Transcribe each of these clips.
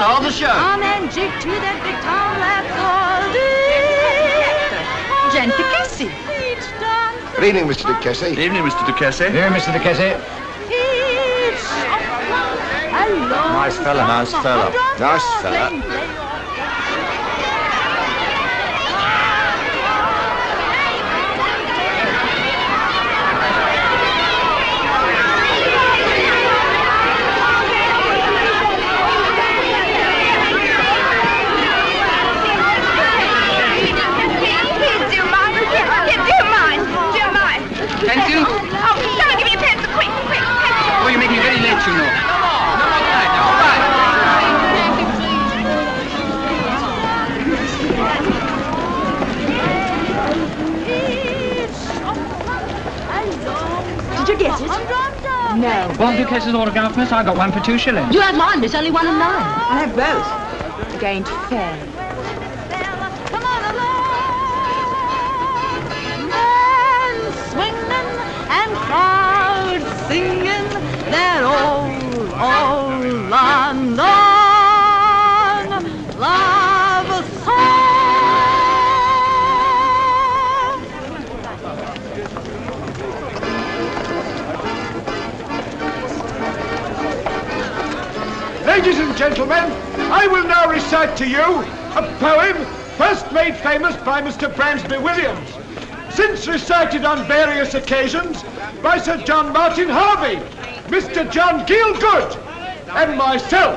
love This is the star of the show. Come and jig to that big town rhapsody. Gente Casey. Good evening, Mr. de Casey. Good evening, Mr. Duquesne. Here, Mr. de Casey. feet shuffling along Nice fella, nice some fella. Nice dark fella. lane. They Please do mine. Yeah, do mine. Do mine. Pencil? Oh, come and give me a pencil. Quick, quick. Pencil. Oh, you make me very late, you know. Come on. Come on, right now. All right. Did you get it? No. Want Duquesne's autograph, miss? I got one for two shillings. You have mine, miss. Only one and nine. I have both. It ain't fair. Come on along. Men swinging and crowds singing their old, old London gentlemen, I will now recite to you a poem first made famous by Mr. Bransby Williams, since recited on various occasions by Sir John Martin Harvey, Mr. John Gielgud, and myself.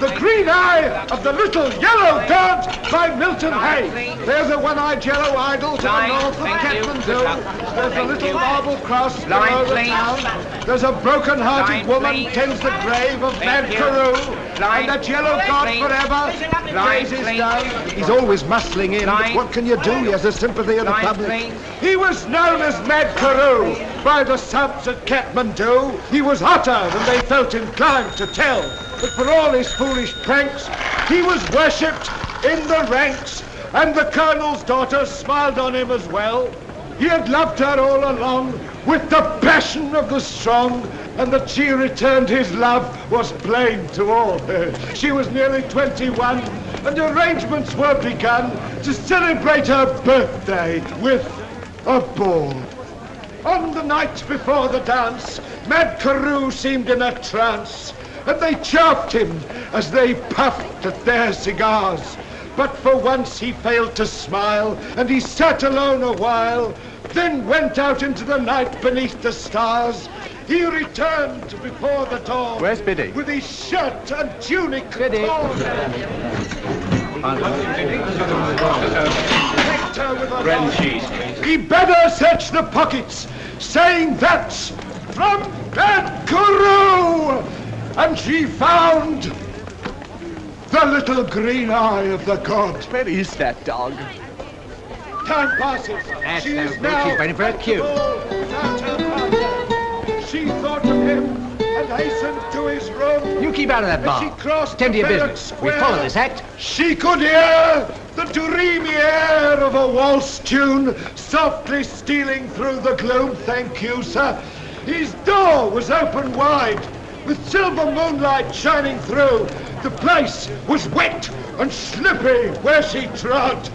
The Green Eye of the Little Yellow God by Milton Hay. There's a one-eyed yellow idol to the north of you. There's a little marble cross below the town. There's a broken-hearted woman tends the grave of Mad. Carew. And that yellow god forever grazes down. He's always muscling in, but what can you do? He has the sympathy of the public. He was known as Mad Carew by the subs at Kathmandu. He was hotter than they felt inclined to tell. But for all his foolish pranks, he was worshipped in the ranks, and the colonel's daughter smiled on him as well. He had loved her all along with the passion of the strong, and that she returned his love was plain to all. She was nearly 21, and arrangements were begun to celebrate her birthday with a ball. On the night before the dance, Mad Carew seemed in a trance, and they chaffed him as they puffed at their cigars. But for once he failed to smile, and he sat alone a while, then went out into the night beneath the stars. He returned before the dawn. Where's Biddy? With his shirt and tunic Biddy. torn. Decked her with a laugh. He bade her search the pockets, saying that's from that guru. And she found the little green eye of the god. Where is that dog? Time passes. That's she is now She's waiting for her cue. without her partner. She thought of him and hastened to his room. You keep out of that As she bar. crossed Tend to your business. We follow this act. She could hear the dreamy air of a waltz tune softly stealing through the gloom. Thank you, sir. His door was open wide, with silver moonlight shining through. The place was wet and slippery where she trod.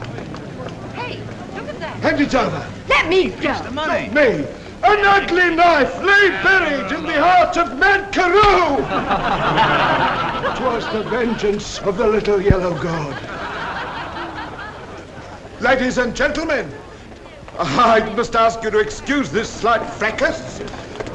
Hey, look at that. Hand it over. Let me go. Not me. An ugly knife lay buried in the heart of Mad Carew. it was the vengeance of the little yellow god. Ladies and gentlemen, I must ask you to excuse this slight fracas.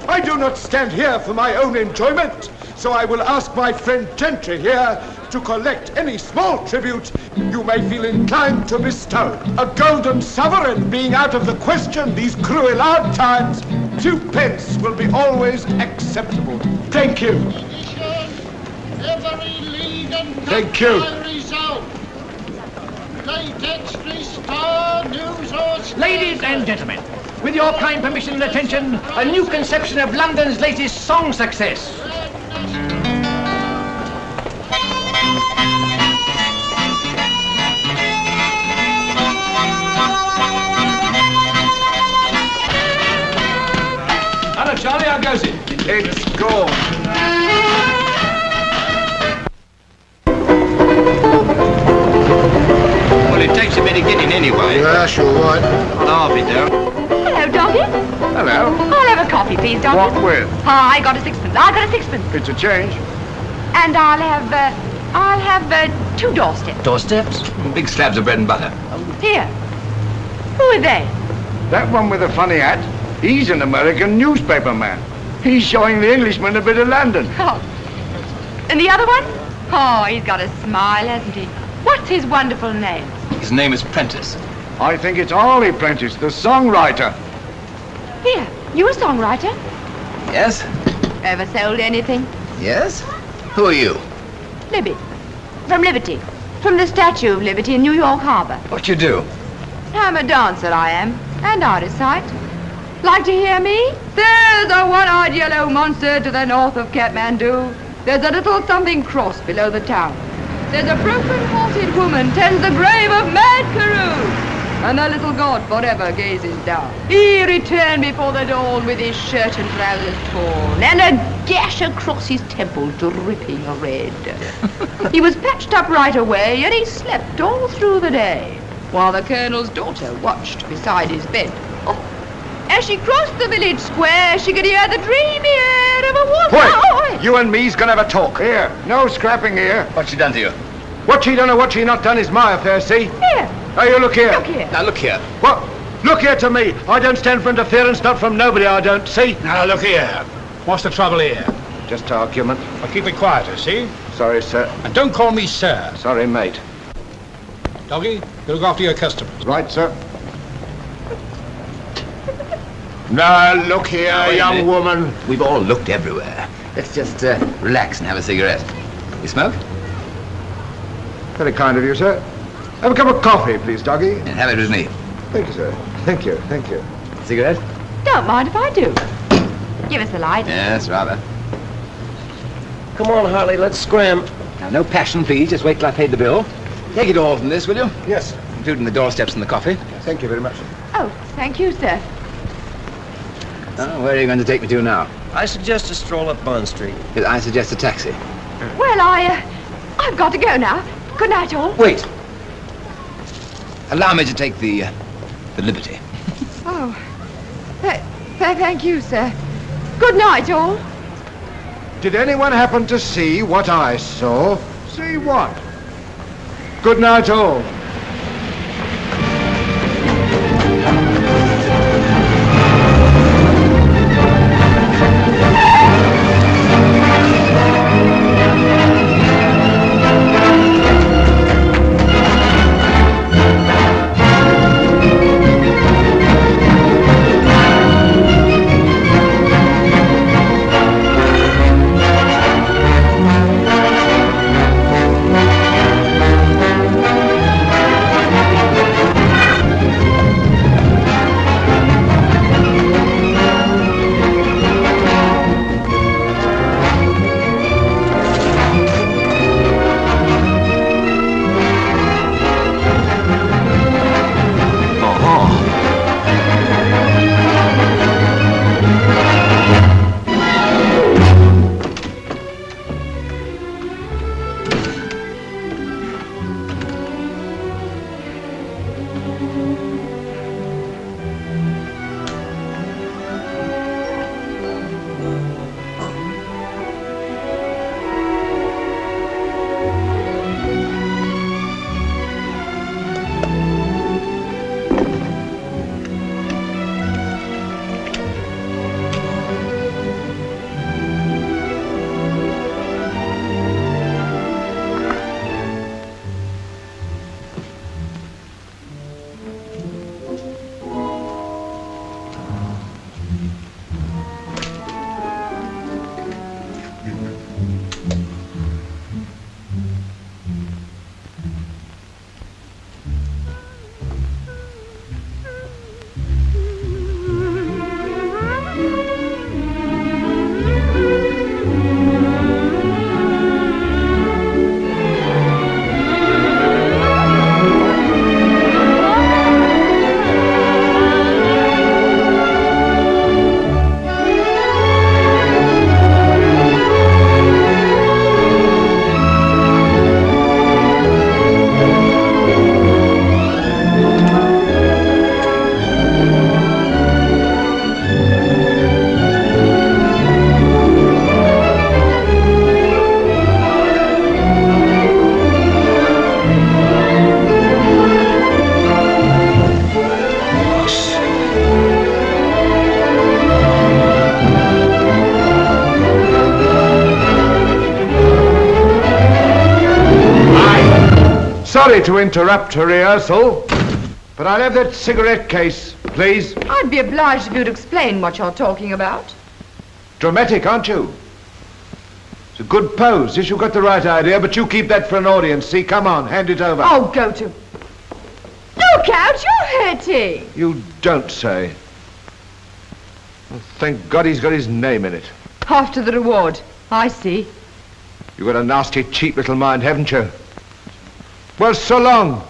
I do not stand here for my own enjoyment, so I will ask my friend Gentry here to collect any small tribute you may feel inclined to bestow. A golden sovereign being out of the question these cruel hard times, two pence will be always acceptable. Thank you. Every league and Thank you. cup result. Late extra star news or Ladies and gentlemen, with your kind permission and attention, a new conception of London's latest song success. Hello, Charlie. How goes it? It's gone. Well, it takes a bit of getting anyway. Yeah, sure, right. I'll be there. Hello, doggy. Hello. I'll have a coffee, please, doggy. What with? Ah, I got a sixpence. I got a sixpence. It's a change. And I'll have, uh, I'll have uh, two doorsteps. Doorsteps? Big slabs of bread and butter. Here. Who are they? That one with the funny hat, he's an American newspaper man. He's showing the Englishman a bit of London. Oh. And the other one? Oh, he's got a smile, hasn't he? What's his wonderful name? His name is Prentice. I think it's Harley Prentice, the songwriter. Here, you a songwriter? Yes? Ever sold anything? Yes? Who are you? Libby. From Liberty. From the Statue of Liberty in New York Harbor. What you do? I'm a dancer, I am. And out of sight. Like to hear me? There's a one-eyed yellow monster to the north of Kathmandu. There's a little something cross below the town. There's a broken-hearted woman tends the grave of Mad Carew. And the little god forever gazes down. He returned before the dawn with his shirt and trousers torn, and a gash across his temple dripping red. he was patched up right away, and he slept all through the day, while the colonel's daughter watched beside his bed. Oh, as she crossed the village square, she could hear the dreamy air of a water. Oh, You and me's gonna have a talk. Here, no scrapping here. What's she done to you? What she done or what she not done is my affair, see? Here, Now you look here. look here. Now, look here. What? Look here to me. I don't stand for interference, not from nobody, I don't, see? Now, look here. What's the trouble here? Just argument. Well, keep it quieter, see? Sorry, sir. And don't call me sir. Sorry, mate. Doggy, you look after your customers. Right, sir. Now, look here, wait a young minute. woman. We've all looked everywhere. Let's just uh, relax and have a cigarette. You smoke? Very kind of you, sir. Have a cup of coffee, please, doggy. And have it with me. Thank you, sir. Thank you, thank you. Cigarette? Don't mind if I do. Give us a light. Yes, rather. Come on, Harley, let's scram. Now, no passion, please. Just wait till I paid the bill. Take it all from this, will you? Yes, Including the doorsteps and the coffee. thank you very much. Oh, thank you, sir. Oh, where are you going to take me to now? I suggest a stroll up Bond Street. I suggest a taxi. Well, I, uh, I've got to go now. Good night, all. Wait. Allow me to take the, uh, the liberty. Oh, th- th- thank you, sir. Good night, all. Did anyone happen to see what I saw? See what? Good night, all. Sorry to interrupt a rehearsal, but I'll have that cigarette case, please. I'd be obliged if you'd explain what you're talking about. Dramatic, aren't you? It's a good pose. Yes, you've got the right idea, but you keep that for an audience. See, come on, hand it over. Oh, go to... Look out, you're hurting. You don't say. Well, thank God he's got his name in it. After the reward. I see. You've got a nasty, cheap little mind, haven't you? Well, so long.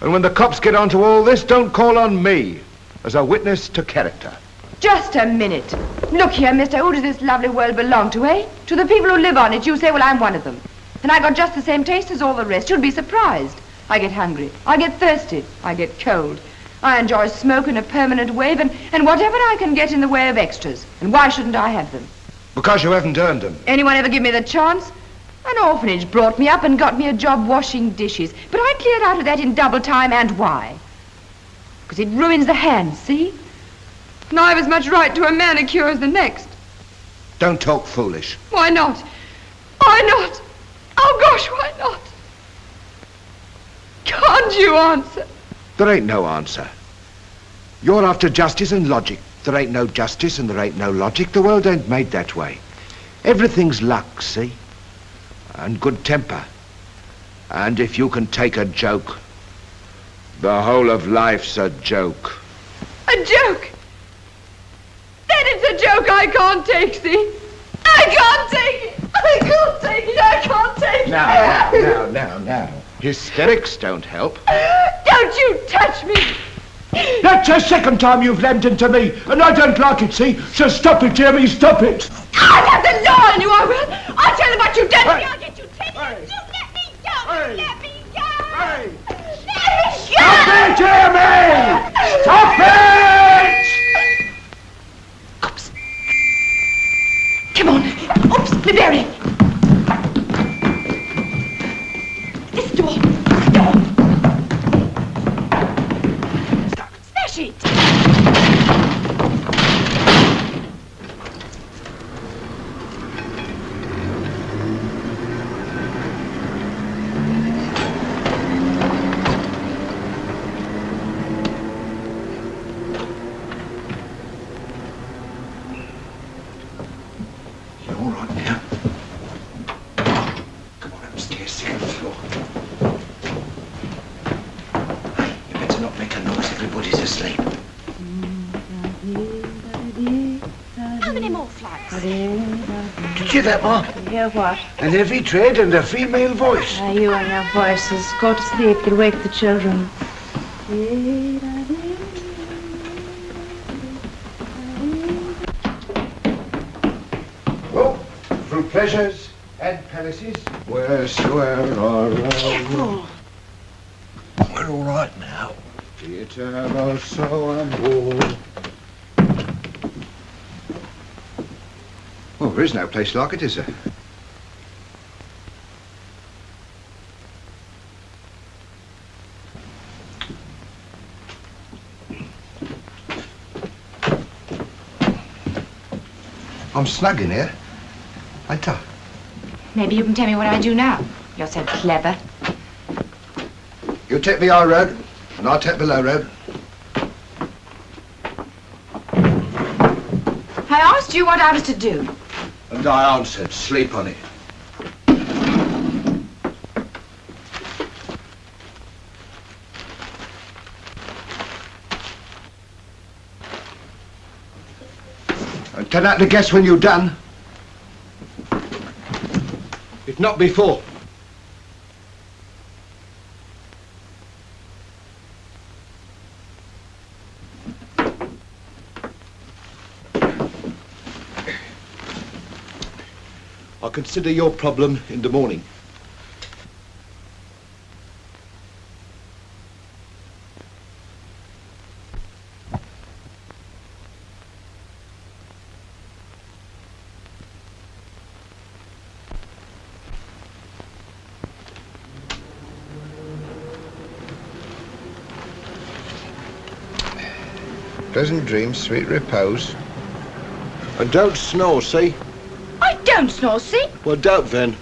And when the cops get onto all this, don't call on me as a witness to character. Just a minute. Look here, mister, who does this lovely world belong to, eh? To the people who live on it. You say, well, I'm one of them. And I got just the same taste as all the rest. You'd be surprised. I get hungry. I get thirsty. I get cold. I enjoy smoke in a permanent wave and, and whatever I can get in the way of extras. And why shouldn't I have them? Because you haven't earned them. Anyone ever give me the chance? An orphanage brought me up and got me a job washing dishes. But I cleared out of that in double time, and why? Because it ruins the hands, see? And I've as much right to a manicure as the next. Don't talk foolish. Why not? Why not? Oh, gosh, why not? Can't you answer? There ain't no answer. You're after justice and logic. There ain't no justice and there ain't no logic. The world ain't made that way. Everything's luck, see? And good temper. And if you can take a joke, the whole of life's a joke. A joke? Then it's a joke I can't take, see? I can't take it! I can't take it! I can't take it! Now, now, now, now. Hysterics don't help. Don't you touch me! That's the second time you've lammed into me, and I don't like it, see? So stop it, Jeremy, stop it. I'll have the law on you, I will! I'll tell them what you've done to me! You let me go! Let me go! Let me go! Stop it, Jeremy! Stop it! Oops. Come on. Oops, Blueberry. This door. Door. Smash it. You all right now? Come on upstairs, second floor. Hey, you better not make a noise. Asleep. How many more flights? Did you hear that, Ma? Hear what? An heavy tread and a female voice. You and your voices. Go to sleep. You'll wake the children. Well, through pleasures and palaces, wheresoe'er our Careful. We're all right now. And war. Well, there is no place like it, is there? I'm snug in here. Ain't I? Maybe you can tell me what I do now. You're so clever. You take the high road, and I'll take the low road. I asked you what I was to do. And I answered, sleep on it. And turn out to guess when you're done. If not before. Consider your problem in the morning. Pleasant dreams, sweet repose. And don't snore, see? Don't snore, see? Well, don't then.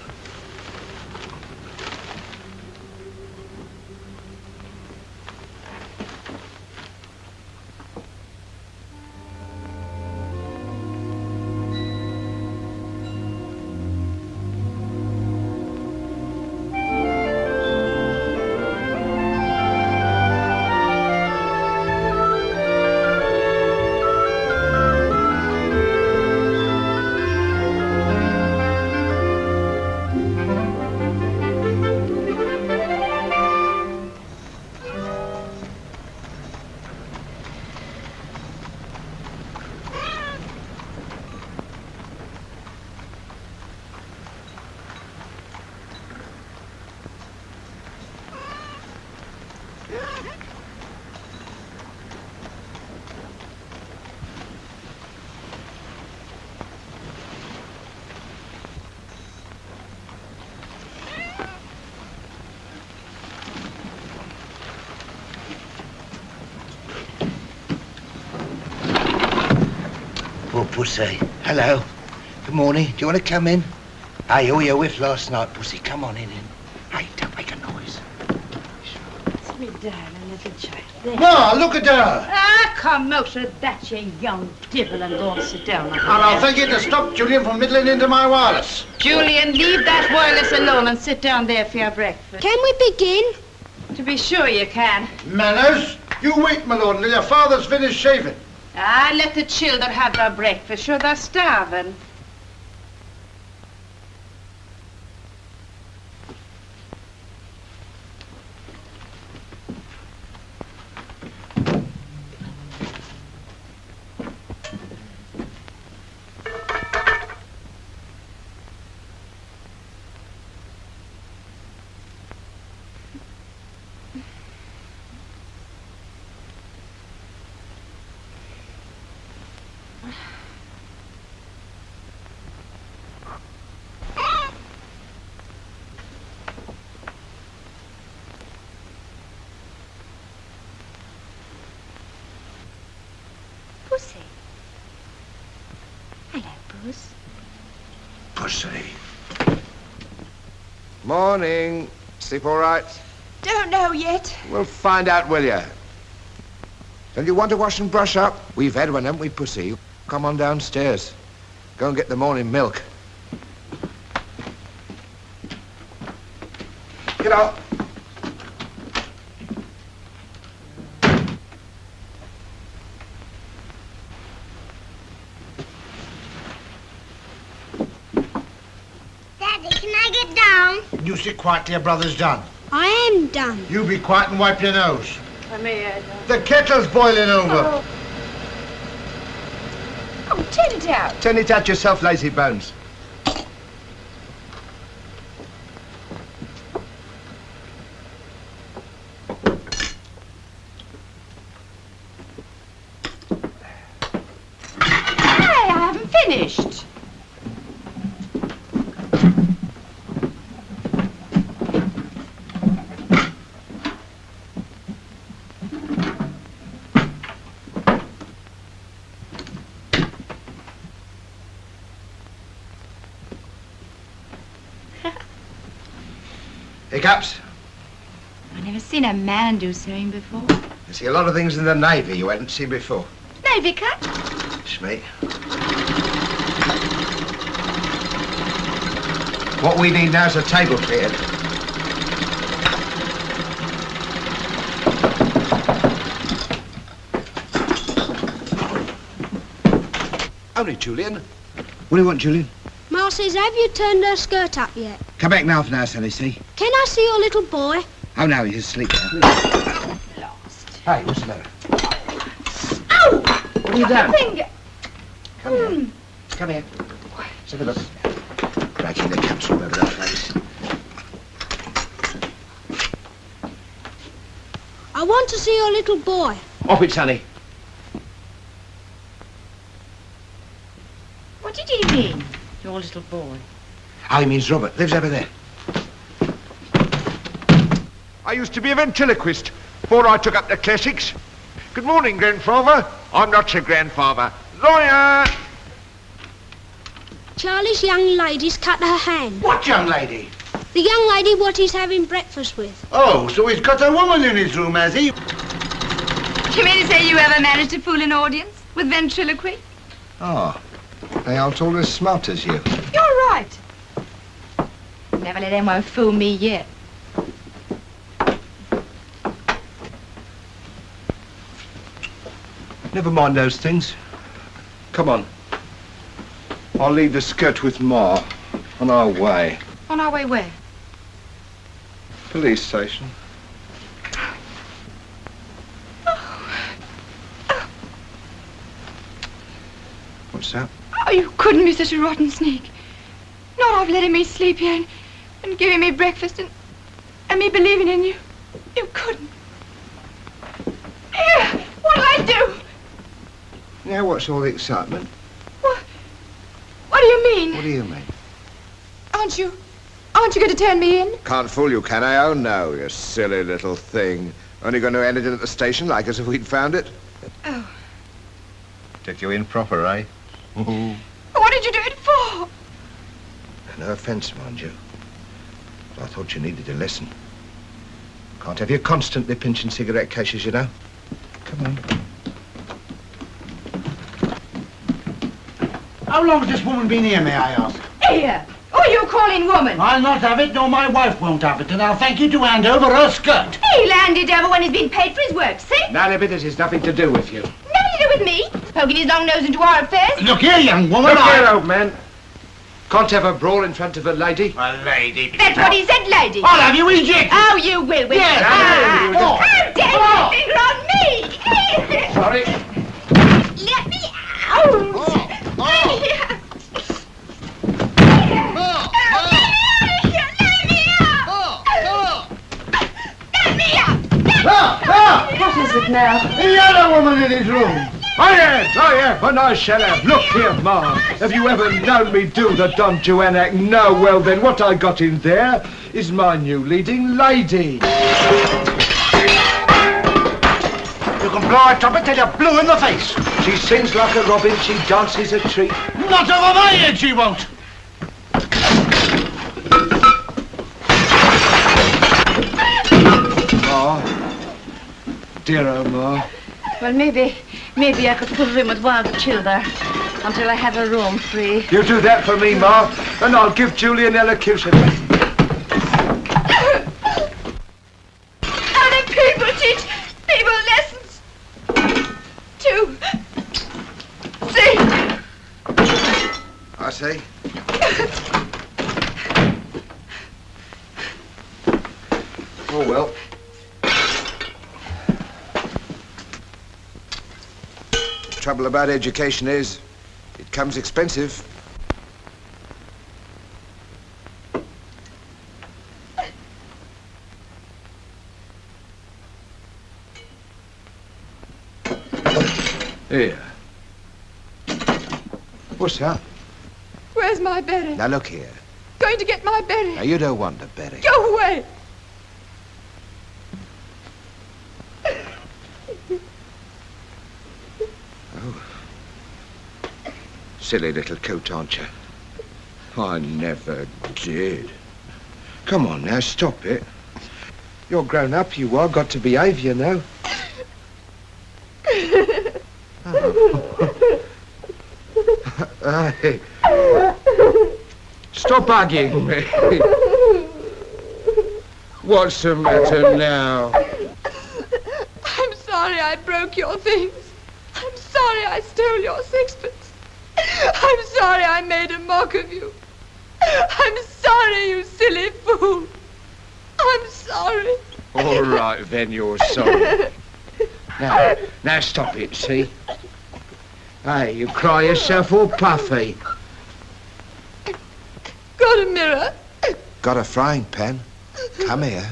Pussy. Hello. Good morning. Do you want to come in? Hey, all your whiff last night, Pussy. Come on in. in. Hey, don't make a noise. It's Me darling little child. There. Ma, look at her. Ah, come out of that, you young devil, and go and sit down. And I'll thank you to stop Julian from middling into my wireless. Julian, leave that wireless alone and sit down there for your breakfast. Can we begin? To be sure you can. Manners, you wait, my lord, until your father's finished shaving. Ah, let the children have their breakfast. Sure, they're starving. Pussy. Hello, Puss. Pussy. Morning. Sleep all right? Don't know yet. We'll find out, will you? Don't you want to wash and brush up? We've had one, haven't we, Pussy? Come on downstairs. Go and get the morning milk. Get out. Daddy, can I get down? You sit quiet till your brother's done. I am done. You be quiet and wipe your nose. Come here. The kettle's boiling over. Oh. oh, turn it out. Turn it out yourself, lazy bones. Hey, I haven't finished. Hiccups? I've never seen a man do sewing before. I see a lot of things in the Navy you hadn't seen before. Navy cut. It's me. What we need now is a table cleared. Only Julian. What do you want, Julian? Ma says, have you turned her skirt up yet? Come back now for now, Sally, see? Can I see your little boy? Oh, no, he's asleep now. Hey, what's the matter? Ow! What have you done? Finger. Come here. Hmm. Come here. Let's have a look. Dragging the caps all over the place. I want to see your little boy. Oh, Off it, Sonny. What did he mean? Your little boy. Oh, he means Robert. Lives over there. I used to be a ventriloquist before I took up the classics. Good morning, grandfather. I'm not your grandfather. Lawyer! Charlie's young lady's cut her hand. What young lady? The young lady what he's having breakfast with. Oh, so he's got a woman in his room, has he? You mean to say you ever managed to fool an audience with ventriloquy? Oh, they aren't all as smart as you. You're right. Never let anyone fool me yet. Never mind those things. Come on. I'll leave the skirt with Ma. On our way. On our way where? Police station. What's that? Oh, you couldn't be such a rotten sneak. Not of letting me sleep here and, and giving me breakfast and, and me believing in you. You couldn't. Here, what'll I do? Now what's all the excitement? What What do you mean? What do you mean? Aren't you, aren't you going to turn me in? Can't fool you, can I? Oh, no, you silly little thing. Only going to end it at the station like as if we'd found it. Oh, Took you in proper, eh? What did you do it for? No offence, mind you. But I thought you needed a lesson. Can't have you constantly pinching cigarette cases, you know. Come on. How long has this woman been here, may I ask? Here. Who are you calling woman? I'll not have it, nor my wife won't have it, and I'll thank you to hand over her skirt. He'll hand it over when he's been paid for his work, see? None of it has nothing to do with you. Nothing to do with me. Poking his long nose into our affairs. Look here, young woman. Look I- here, old man. Can't have a brawl in front of a lady. A lady. That's what he said, lady. I'll have you ejected. Oh, you will, will Yes, you? I will. Ah, How dare you finger on me? Sorry. Let me out. What is it now? The other woman in his room. I am, I am, and I shall have. Look here, Ma. Have you ever known me do the Don Juan act? No, well then, what I got in there is my new leading lady. You can blow a trumpet till you're blue in the face. She sings like a robin, she dances a treat. Not over my head, she won't. Ma. Dear old Ma. Well, maybe, maybe I could put her in with one of the children until I have a room free. You do that for me, Ma, and I'll give Julie an elocution. Other people teach people lessons. Two. Three. I see. Oh, well. Trouble about education is, it comes expensive. Here. What's that? Where's my berry? Now look here. Going to get my berry. Now you don't want a berry. Go away. Oh. Silly little coat, aren't you? I never did. Come on now, stop it. You're grown up, you are. Got to behave, you know. Ah. Hey. Hugging me. What's the matter now? I'm sorry I broke your things. I'm sorry I stole your sixpence. I'm sorry I made a mock of you. I'm sorry, you silly fool. I'm sorry. All right, then you're sorry. Now, now stop it, see? Hey, you cry yourself all puffy. Got a mirror? Got a frying pan? Come here.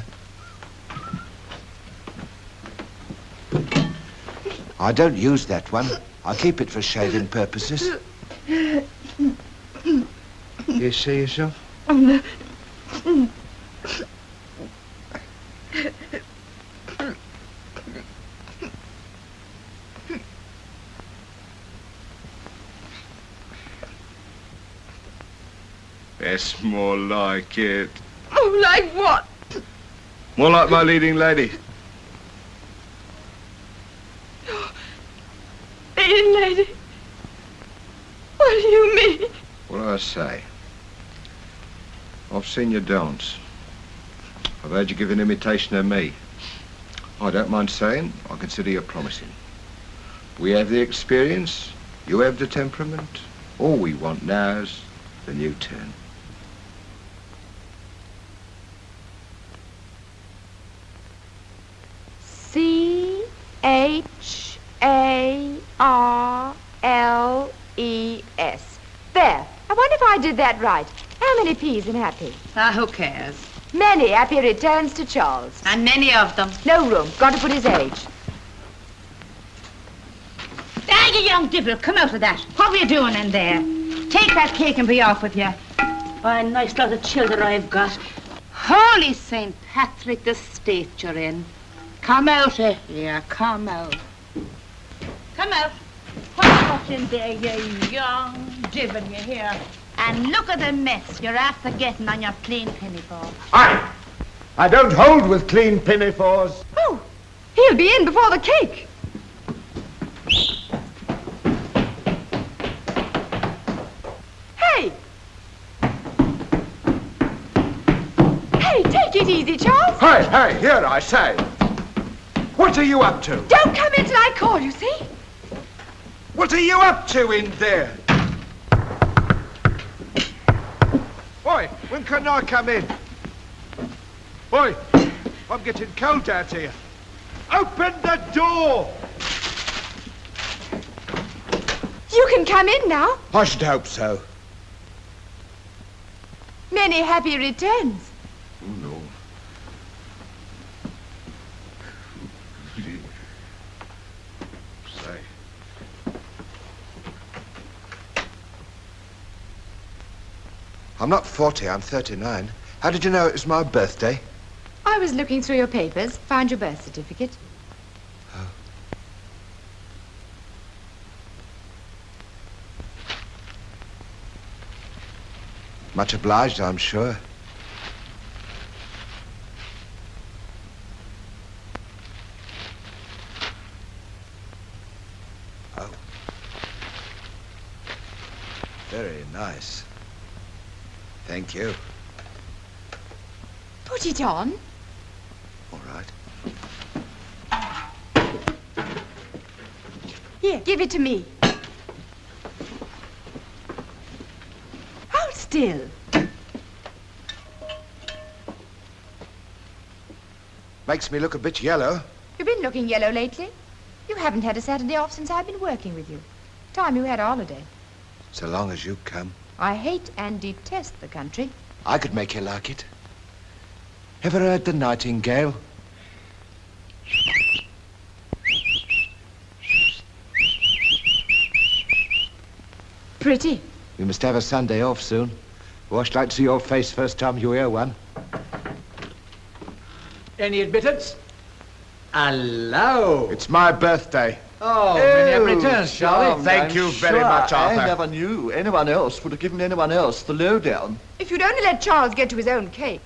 I don't use that one. I keep it for shaving purposes. You see yourself? That's more like it. Oh, like what? More like my leading lady. Leading lady. What do you mean? What do I say? I've seen you dance. I've heard you give an imitation of me. I don't mind saying, I consider you promising. We have the experience, you have the temperament. All we want now is the new turn. I wonder if I did that right. How many P's in happy? Ah, who cares? Many happy returns to Charles. And many of them. No room. Got to put his age. Ah, you young dibble, come out of that. What were you doing in there? Take that cake and be off with you. What a nice lot of children I've got. Holy St. Patrick, the state you're in. Come out of here, come out. Come out. What's in there, you young divil, you hear? And look at the mess you're after getting on your clean pinafore. I, I don't hold with clean pinafores. Oh, he'll be in before the cake. Hey! Hey, take it easy, Charles. Hey, hey, here I say. What are you up to? Don't come in till I call you, see? What are you up to in there? Boy, when can I come in? Boy, I'm getting cold out here. Open the door! You can come in now. I should hope so. Many happy returns. No. Say. I'm not 40, I'm 39. How did you know it was my birthday? I was looking through your papers, found your birth certificate. Oh. Much obliged, I'm sure. Oh. Very nice. Thank you. Put it on. All right. Here, give it to me. Hold still. Makes me look a bit yellow. You've been looking yellow lately. You haven't had a Saturday off since I've been working with you. Time you had a holiday. So long as you come, I hate and detest the country. I could make you like it. Ever heard the nightingale? Pretty. We must have a Sunday off soon. I'd like to see your face first time you hear one. Any admittance? Hello. It's my birthday. Oh, many happy returns, Charlie. Charmed, Thank I'm you very sure much, Arthur. I never knew anyone else would have given anyone else the lowdown. If you'd only let Charles get to his own cake.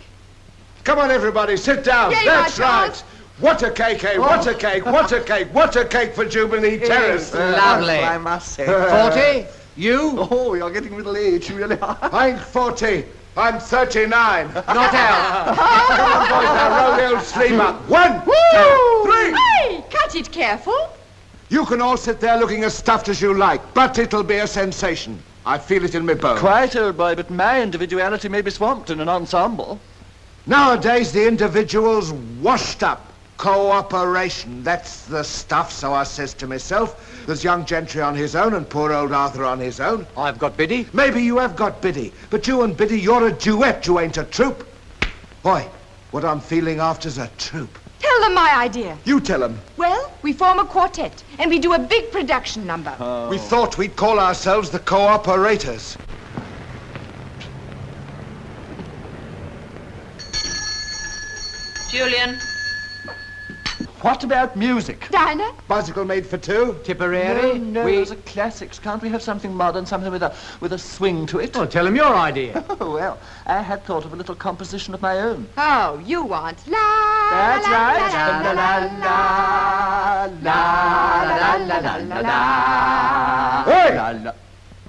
Come on, everybody, sit down. Yay, That's right. Charles. What a cake, eh? What a cake, what a cake, what a cake for Jubilee Terrace. lovely. I must say. Forty? You? Oh, you're getting middle age, you really are. I ain't 40. I'm 39. Not out. Come on, boys, now roll the old sleeve up. One, two, three. Hey, cut it careful. You can all sit there looking as stuffed as you like, but it'll be a sensation. I feel it in my bones. Quite, old boy, but my individuality may be swamped in an ensemble. Nowadays, the individual's washed up. Cooperation, that's the stuff, so I says to myself. There's young Gentry on his own and poor old Arthur on his own. I've got Biddy. Maybe you have got Biddy, but you and Biddy, you're a duet, you ain't a troupe. Boy, what I'm feeling after's a troupe. Tell them my idea. You tell them. Well, we form a quartet, and we do a big production number. Oh. We thought we'd call ourselves the Cooperators. Julian. What about music? Dinah? Bicycle made for two? Tipperary? No, no, we... those are classics. Can't we have something modern, something with a with a swing to it? Well, tell him your idea. Oh, well, I had thought of a little composition of my own. Oh, you want la That's la, right. la, la, la, la, la, la, la, la, la. Hey! La, la.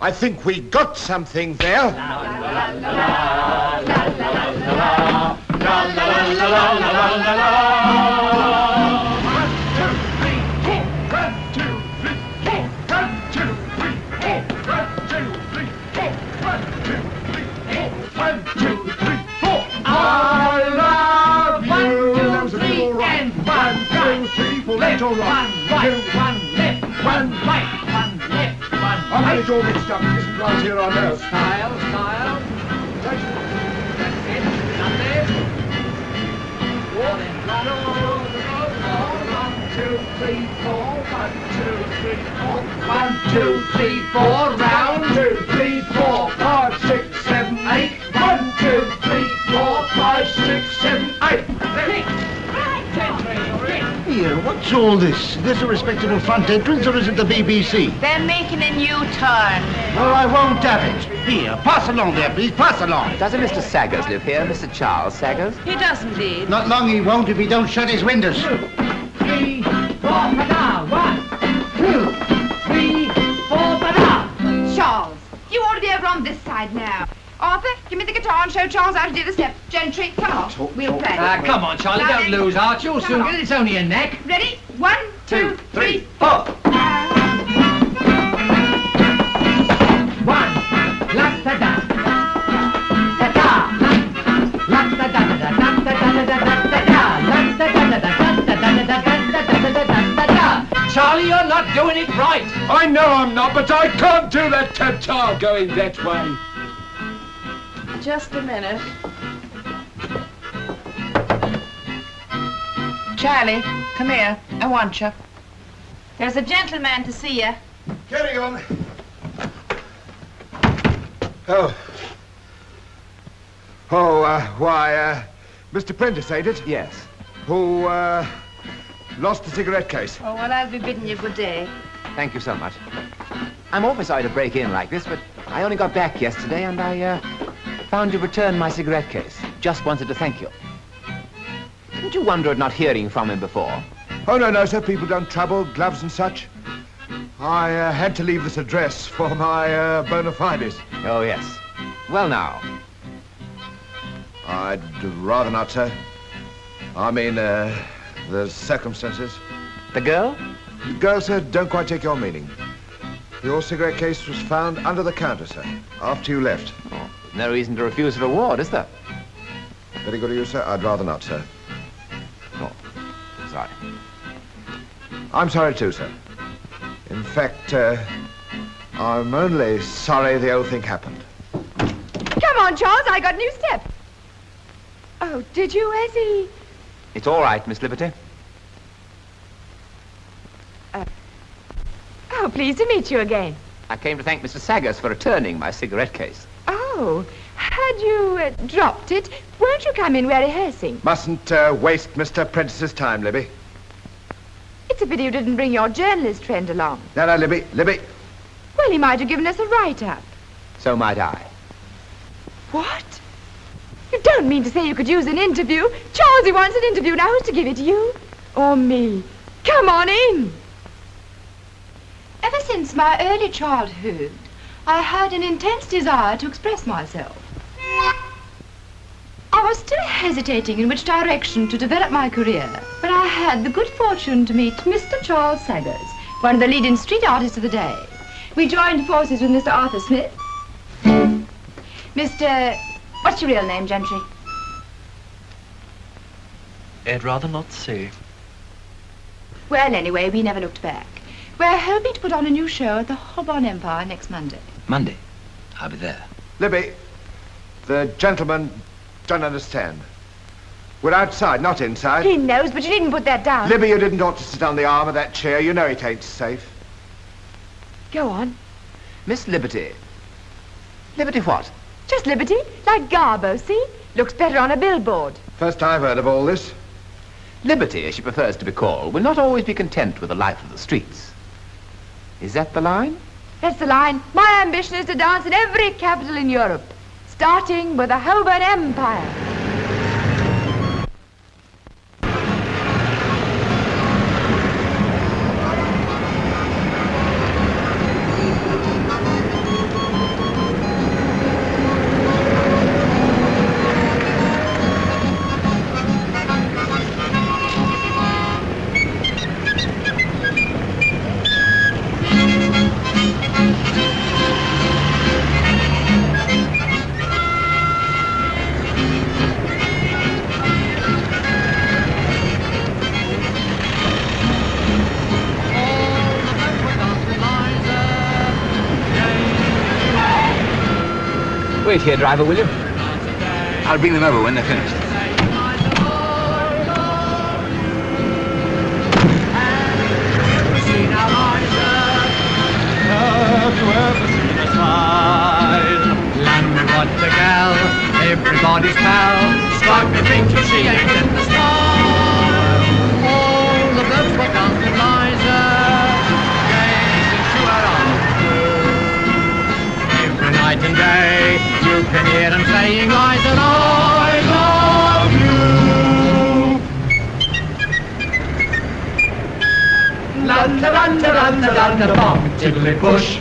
I think we got something there. I love you. One, two, three, and one, two, three, four, left, one, right, one, left, one, right, one, left, one, right. get it all mixed up. Isn't right here on earth. Style, style. That's it. Lovely. One, one, two, three, four. One, two, three, four. One, two, three, four. Round. Two, three, four, five, four, five, six, seven, eight. Here, Here, What's all this? Is this a respectable front entrance or is it the BBC? They're making a new turn. Well, I won't have it. Here, pass along there, please. Pass along. Doesn't Mr. Staggers live here, Mr. Charles Staggers? He does indeed. Not long he won't if he don't shut his windows. Three, four, banana. One, two, three, four, banana. Charles, you ought to be over on this side now. Arthur, give me the guitar and show Charles how to do the step. Gentry, come on. we'll play. Ah, come on, Charlie, Now don't then. lose heart. You'll Come soon on. get it. It's only a neck. Ready? One, two, three. four. One, la da da, da da, la da da da da da da da da da da da, la da da da da da da da da da da da da da da da. Charlie, you're not doing it right. I know I'm not, but I can't do that tatar going that way. Just a minute. Charlie, come here. I want you. There's a gentleman to see you. Carry on. Oh. Oh, uh, why, uh, Mr. Prentice, ain't it? Yes. Who, uh, lost the cigarette case. Oh, well, I'll be bidding you good day. Thank you so much. I'm awfully sorry to break in like this, but I only got back yesterday and I, uh, found you returned my cigarette case. Just wanted to thank you. Didn't you wonder at not hearing from him before? Oh, no, no, sir. People don't trouble, gloves and such. I uh, had to leave this address for my uh, bona fides. Oh, yes. Well, now. I'd rather not, sir. I mean, uh, the circumstances. The girl? The girl, sir, don't quite take your meaning. Your cigarette case was found under the counter, sir, after you left. Oh, no reason to refuse a reward, is there? Very good of you, sir. I'd rather not, sir. Oh, sorry. I'm sorry, too, sir. In fact, uh, I'm only sorry the old thing happened. Come on, Charles, I got a new step. Oh, did you, Ezzy? It's all right, Miss Liberty. Oh, pleased to meet you again. I came to thank Mr. Staggers for returning my cigarette case. Oh, had you uh, dropped it, won't you come in? We're rehearsing. Mustn't uh, waste Mr. Prentice's time, Libby. It's a pity you didn't bring your journalist friend along. No, no, Libby, Libby. Well, he might have given us a write-up. So might I. What? You don't mean to say you could use an interview? Charlesy wants an interview. Now, who's to give it to you? Or me? Come on in. Ever since my early childhood, I had an intense desire to express myself. I was still hesitating in which direction to develop my career when I had the good fortune to meet Mr. Charles Staggers, one of the leading street artists of the day. We joined forces with Mr. Arthur Smith. Mr. What's your real name, Gentry? I'd rather not say. Well, anyway, we never looked back. We're hoping to put on a new show at the Holborn Empire next Monday. Monday. I'll be there. Libby, the gentleman don't understand. We're outside, not inside. He knows, but you needn't put that down. Libby, you didn't ought to sit on the arm of that chair. You know it ain't safe. Go on. Miss Liberty. Liberty what? Just Liberty, like Garbo, see? Looks better on a billboard. First I've heard of all this. Liberty, as she prefers to be called, will not always be content with the life of the streets. Is that the line? That's the line. My ambition is to dance in every capital in Europe, starting with the Holborn Empire. here, driver, will you? I'll bring them over when they're finished. Everybody's pal me she ain't in the All the were Gazing to her Every night and day I love you. Landa, landa, landa, landa, bomb, tiddly bush.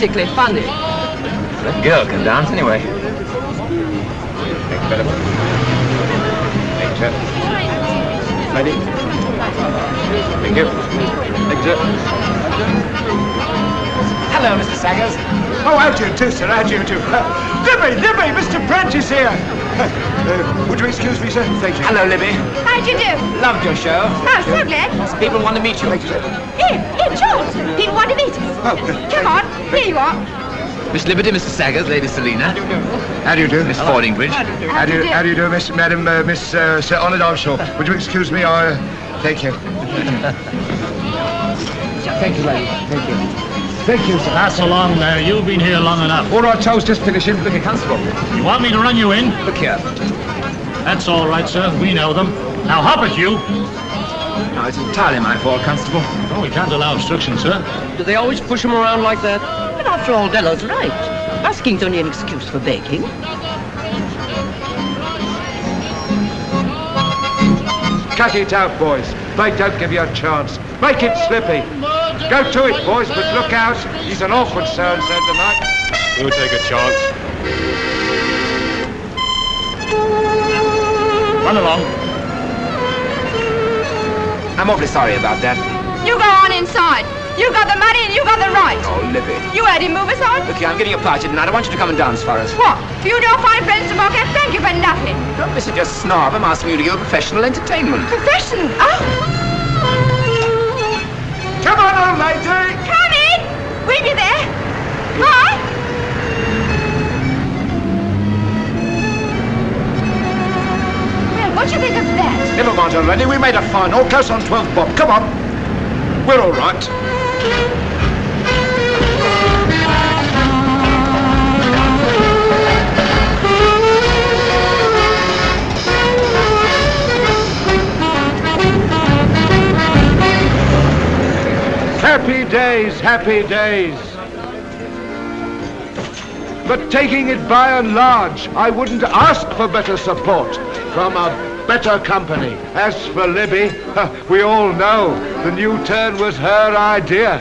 Pathetically funny. That girl can dance anyway. Thank you, madam. Thank you. Lady. Thank you. Hello, Mr. Staggers. Oh, how do you do, sir? How do you do? Uh, Libby, Libby, Mr. Prentice here. Uh, would you excuse me, sir? Thank you. Hello, Libby. How'd you do? Loved your show. Oh, so glad. People want to meet you. Here, here, George. People want to meet us. Oh, Come on, here you are. Miss Liberty, Mr. Staggers, Lady Selina. How do you do? Miss Fordingbridge. How do you, do? how do you do, Miss, Madam, uh, Miss uh, Sir Honoured Armstrong? Would you excuse me? I, uh, thank you. thank you, lady. Thank you. Thank you, sir. Pass along there. You've been here long enough. All right, Charles, just finishing. Look at Constable. You want me to run you in? Look here. That's all right, sir. We know them. Now hop it, you. No, it's entirely my fault, Constable. Oh, we can't allow obstruction, sir. Do they always push him around like that? But after all, Dello's right. Asking's only an excuse for begging. Cut it out, boys. They don't give you a chance. Make it slippy. Go to it, boys, but look out. He's an awkward so-and-so tonight. We'll take a chance. Run along. I'm awfully sorry about that. You go on inside. You got the money and you got the right. Oh, Libby. You heard him move us on. Look here, I'm getting a party tonight. I want you to come and dance for us. What? You and your fine friends to mock Thank you for nothing. Don't listen to your snob. I'm asking you to give a professional entertainment. Profession? Oh. Come on, old lady. Come in. We'll be there. Hi. Well, what do you think of that? Never mind already. We made a fine. All close on 12 bob. Come on. We're all right. Happy days, happy days. But taking it by and large, I wouldn't ask for better support from a better company. As for Libby, we all know the new turn was her idea.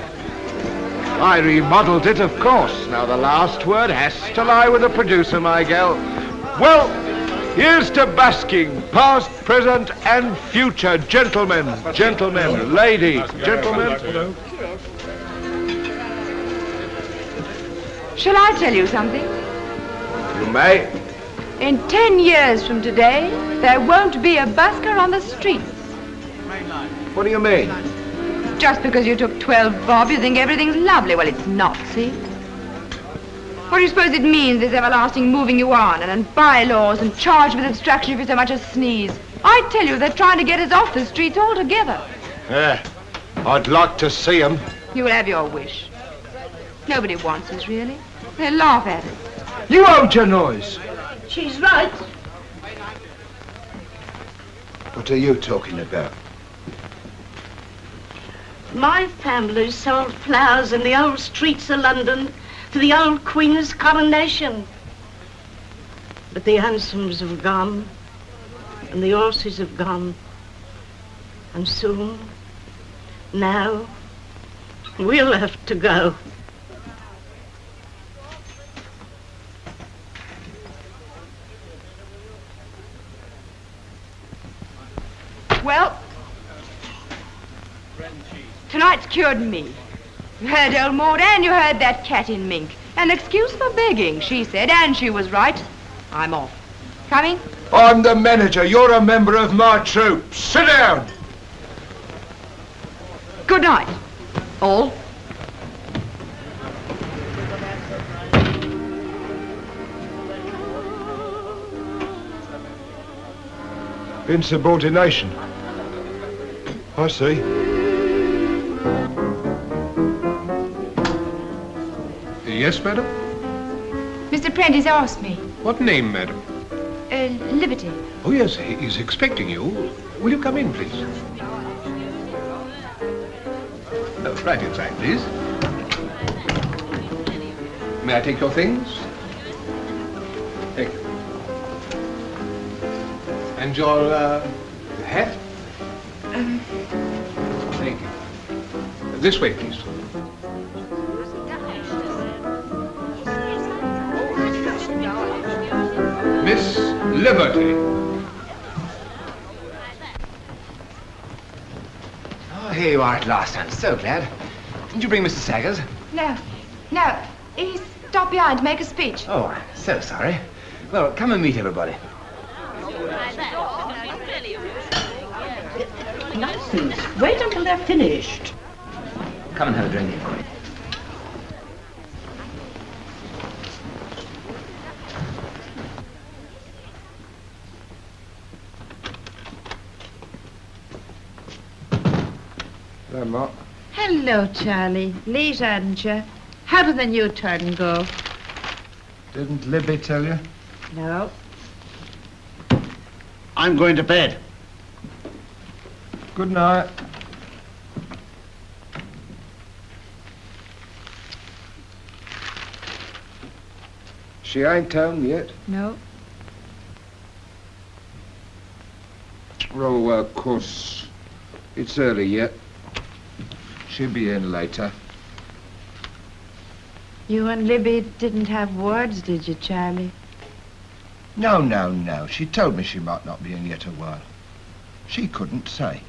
I remodeled it, of course. Now the last word has to lie with the producer, my gal. Well, here's to busking, past, present, and future, gentlemen, gentlemen, ladies, gentlemen. Shall I tell you something? You may. In ten years from today, there won't be a busker on the streets. What do you mean? Just because you took 12 bob, you think everything's lovely. Well, it's not, see? What do you suppose it means, this everlasting moving you on, and, and bylaws, and charged with obstruction if you so much as sneeze? I tell you, they're trying to get us off the streets altogether. Yeah, I'd like to see 'em. You will have your wish. Nobody wants us, really. They laugh at it. You hold your noise. She's right. What are you talking about? My family sold flowers in the old streets of London for the old Queen's coronation. But the hansoms have gone, and the horses have gone. And soon, now, we'll have to go. Well, tonight's cured me. You heard old Maud and you heard that cat in mink. An excuse for begging, she said, and she was right. I'm off. Coming? I'm the manager. You're a member of my troop. Sit down. Good night, all. Insubordination. I see. Yes, madam? Mr. Prentice asked me. What name, madam? Uh, Liberty. Oh, yes, he's expecting you. Will you come in, please? Oh, right inside, please. May I take your things? Thank you. And your uh, hat? Thank you. This way, please. Miss Liberty. Oh, here you are at last. I'm so glad. Didn't you bring Mr. Staggers? no, no. He stopped behind to make a speech. Oh, I'm so sorry. Well, come and meet everybody. Wait until they're finished. Come and have a drink. Hello, Mark. Hello, Charlie. Late, hadn't you? How did the new turn go? Didn't Libby tell you? No. I'm going to bed. Good night. She ain't home yet. No. Oh, well, of course, it's early yet. She'll be in later. You and Libby didn't have words, did you, Charlie? No, no, no. She told me she might not be in yet a while. She couldn't say.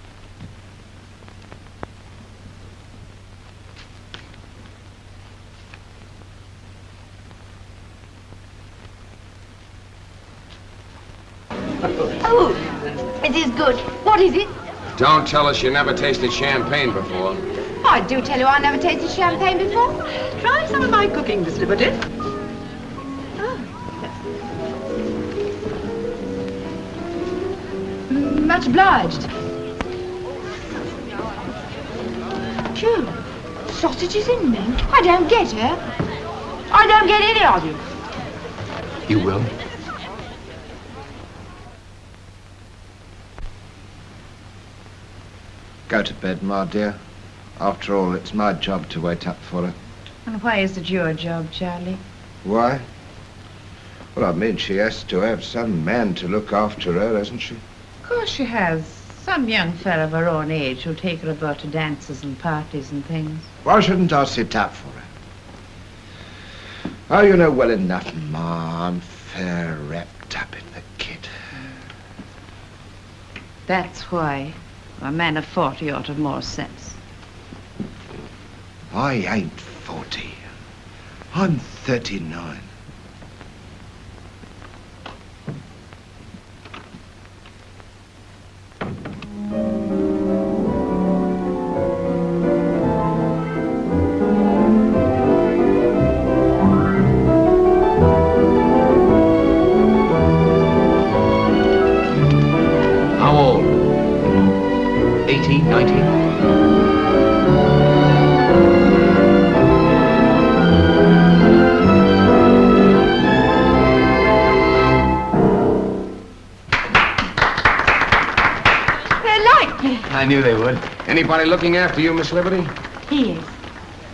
Don't tell us you never tasted champagne before. I do tell you I never tasted champagne before. Try some of my cooking, Miss Liberty. Mm, Much obliged. Phew. Sausages in mint? I don't get her. I don't get any of you. You will? Go to bed, my dear. After all, it's my job to wait up for her. And why is it your job, Charlie? Why? Well, I mean, she has to have some man to look after her, hasn't she? Of course she has. Some young fellow of her own age who'll take her about to dances and parties and things. Why shouldn't I sit up for her? Oh, you know well enough, Ma. I'm fair wrapped up in the kid. That's why a man of 40 ought to have more sense. I ain't 40. I'm 39. Anybody looking after you, Miss Liberty? He is.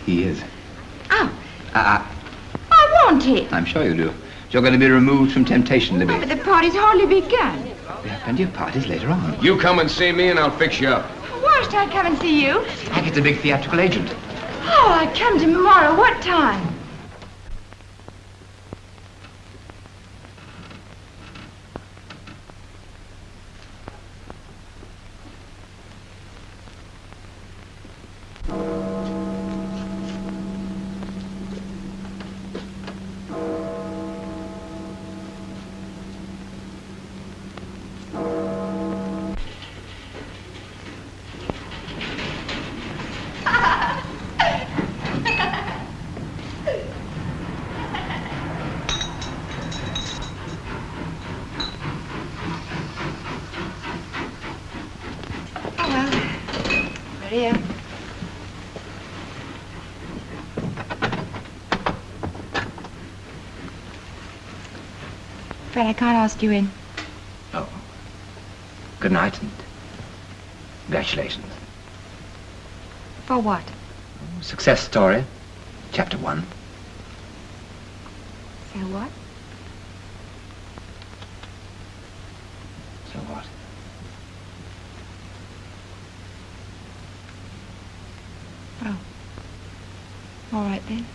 He is. Oh, Uh, I want it. I'm sure you do. You're going to be removed from temptation, Libby. But the party's hardly begun. We have plenty of parties later on. You come and see me and I'll fix you up. Why should I come and see you? I Hackett's a big theatrical agent. Oh, I come tomorrow. What time? I can't ask you in. Oh. Good night and congratulations. For what? Success story, chapter one. So what? So what? Oh. All right then.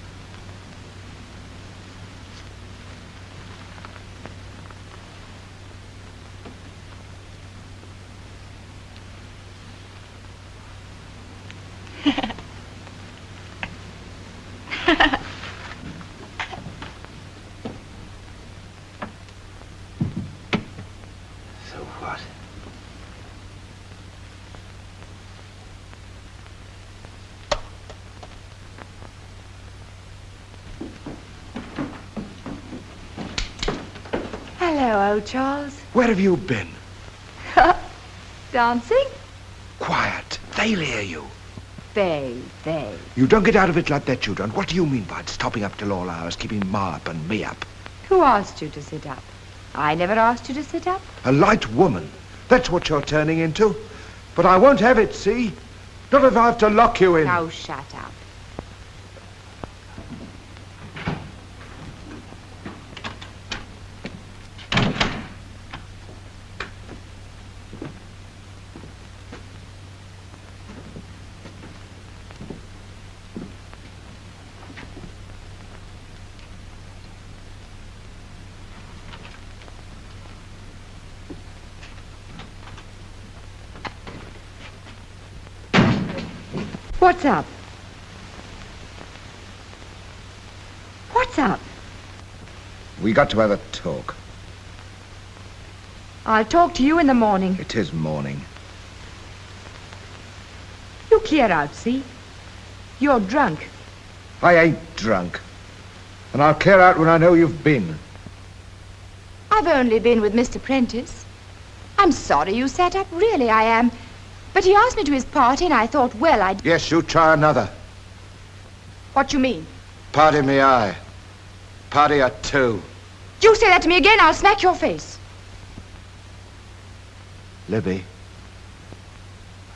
So what? Hello, old Charles. Where have you been? Dancing? Quiet. They'll hear you. They, they. You don't get out of it like that, you don't. What do you mean by stopping up till all hours, keeping Ma up and me up? Who asked you to sit up? I never asked you to sit up. A light woman. That's what you're turning into. But I won't have it, see? Not if I have to lock you in. Now shut up. What's up? What's up? We got to have a talk. I'll talk to you in the morning. It is morning. You clear out, see? You're drunk. I ain't drunk. And I'll clear out when I know you've been. I've only been with Mr. Prentice. I'm sorry you sat up, really I am. But he asked me to his party and I thought, well, I'd... Yes, you try another. What you mean? Party me I. Party at two. You say that to me again, I'll smack your face. Libby,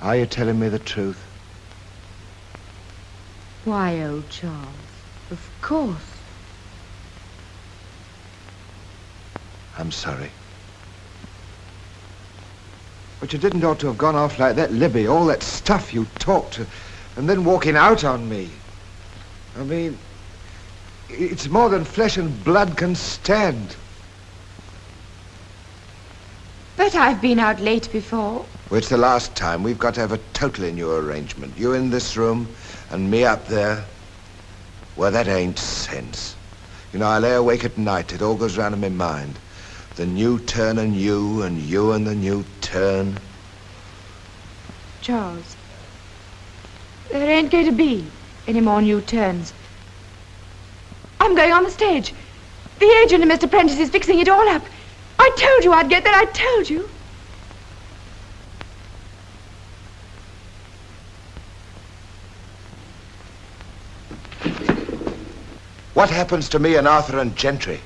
are you telling me the truth? Why, old Charles, of course. I'm sorry. But you didn't ought to have gone off like that, Libby. All that stuff you talked, and then walking out on me. I mean, it's more than flesh and blood can stand. But I've been out late before. Well, it's the last time. We've got to have a totally new arrangement. You in this room, and me up there. Well, that ain't sense. You know, I lay awake at night. It all goes round in my mind. The new turn and you, and you and the new turn. Charles, there ain't going to be any more new turns. I'm going on the stage. The agent and Mr. Prentice is fixing it all up. I told you I'd get there. I told you. What happens to me and Arthur and Gentry?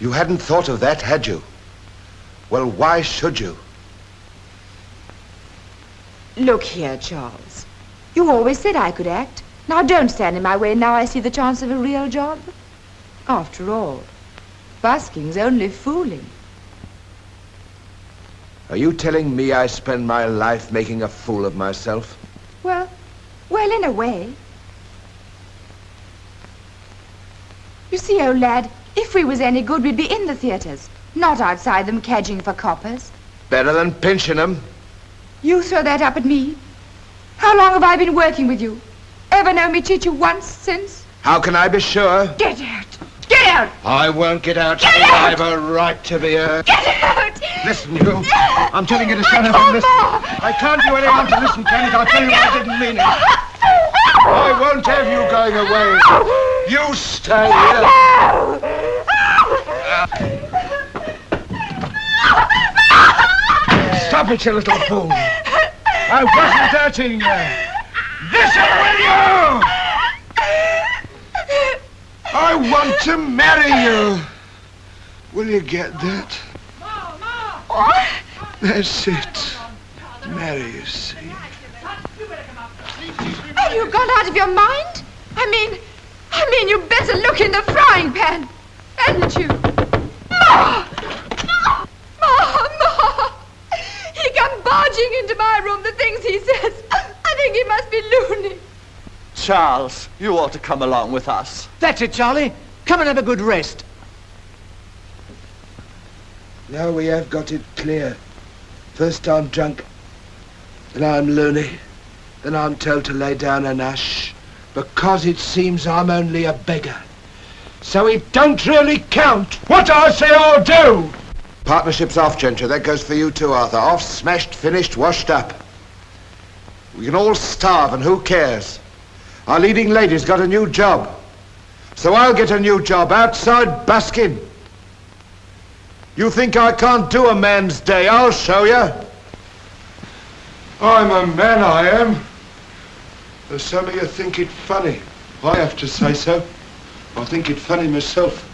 You hadn't thought of that, had you? Well, why should you? Look here, Charles. You always said I could act. Now don't stand in my way now I see the chance of a real job. After all, busking's only fooling. Are you telling me I spend my life making a fool of myself? Well, well, in a way. You see, old lad, if we was any good, we'd be in the theatres, not outside them cadging for coppers. Better than pinching 'em. You throw that up at me? How long have I been working with you? Ever known me cheat you once since? How can I be sure? Get out! Get out! I won't get out. Get I've a right to be here. Get out! Listen, you. I'm telling you to shut up and listen. I can't do any harm to listen, Janet. I'll tell you I didn't mean it. I won't have you going away. You stay here. Stop it, you little fool. I wasn't hurting you. Listen, will you? I want to marry you. Will you get that? What? That's it. Marry, you see. Have you gone out of your mind? I mean, I mean, you better look in the frying pan, hadn't you? Ma! Ma! Ma! He come barging into my room, the things he says. I think he must be loony. Charles, you ought to come along with us. That's it, Charlie. Come and have a good rest. Now we have got it clear. First I'm drunk, then I'm loony, then I'm told to lay down an ash, because it seems I'm only a beggar. So it don't really count. What I say I'll do! Partnership's off, Ginger. That goes for you too, Arthur. Off, smashed, finished, washed up. We can all starve, and who cares? Our leading lady's got a new job. So I'll get a new job outside busking. You think I can't do a man's day? I'll show you. I'm a man, I am. Though some of you think it funny. I have to say so. I think it funny myself.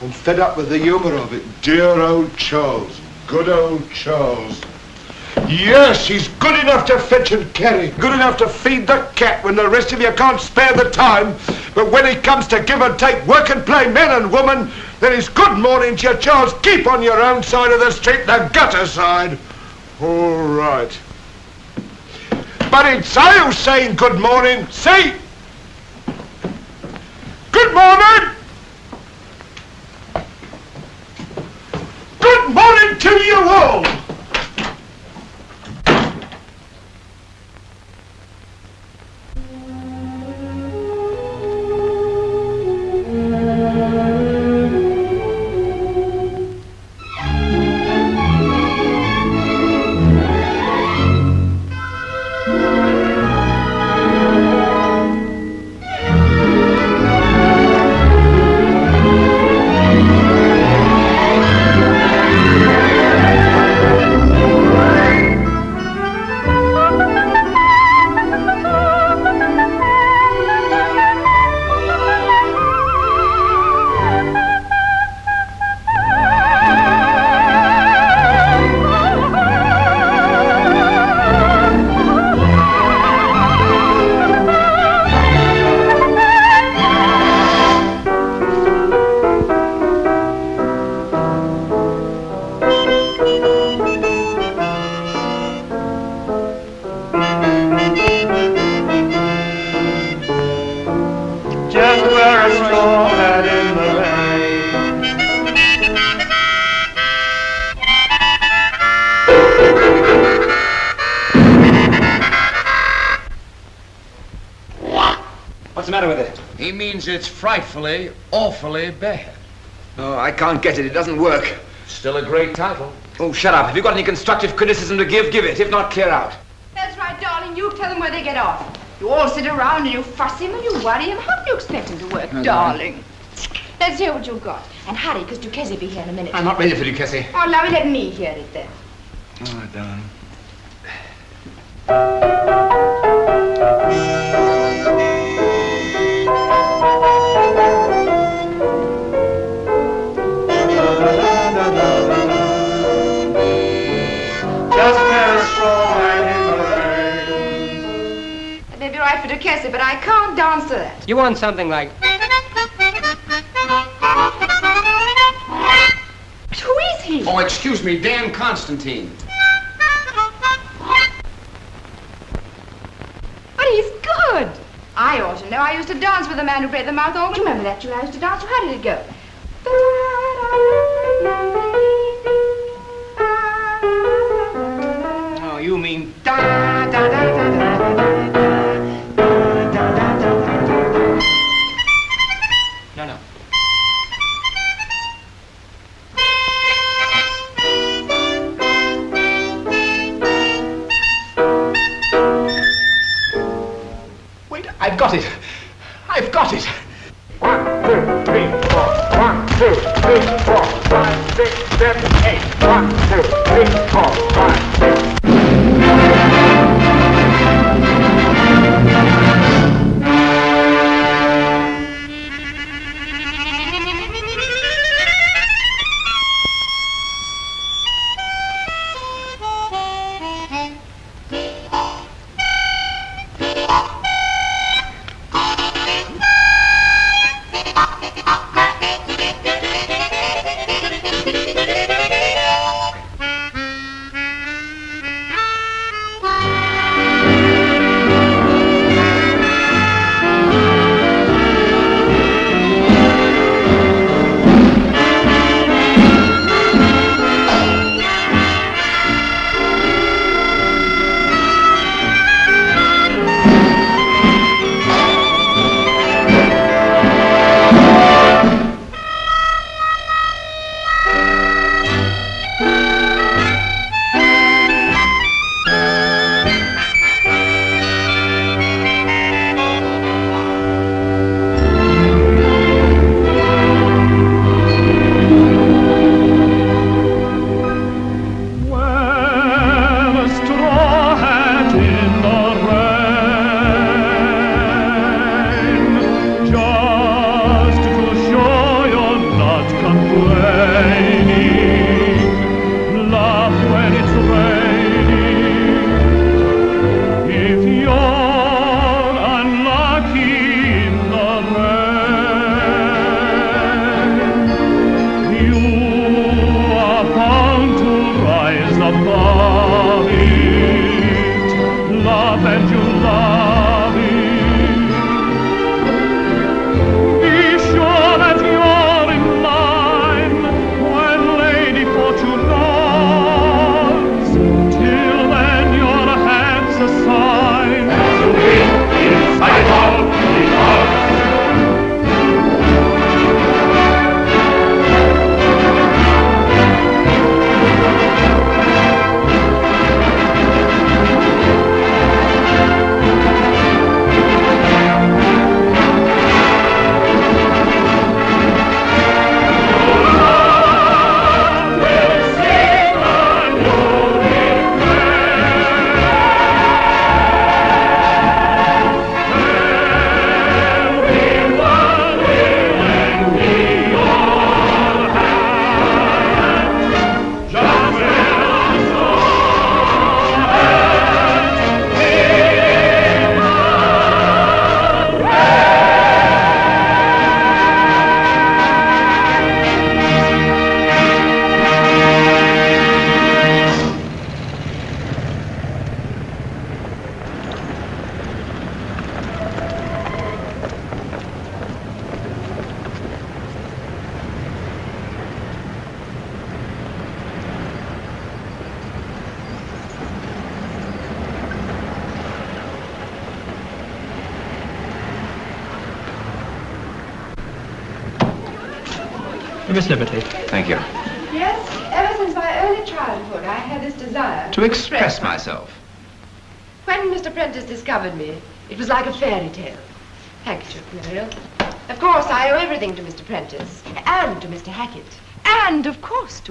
I'm fed up with the humour of it. Dear old Charles. Good old Charles. Yes, he's good enough to fetch and carry. Good enough to feed the cat when the rest of you can't spare the time. But when it comes to give and take, work and play, men and women, then it's good morning to you, Charles. Keep on your own side of the street, the gutter side. All right. But it's I who's saying good morning. See? Good morning! Good morning to you all! Awfully bad. Oh, I can't get it. It doesn't work. Still a great title. Oh, shut up. Have you got any constructive criticism to give? Give it. If not, clear out. That's right, darling. You tell them where they get off. You all sit around and you fuss him and you worry him. How do you expect him to work, Okay. darling? Let's hear what you've got. And hurry, because Duquesne will be here in a minute. I'm not ready for Duquesne. Oh, now let me hear it then. Oh, darling. May be right for Duquesne, but I can't dance to that. You want something like Who is he? Oh, excuse me, Dan Constantine. But he's good. I ought to know. I used to dance with the man who played the mouth organ. Do you Remember that tune I used to dance to? How did it go?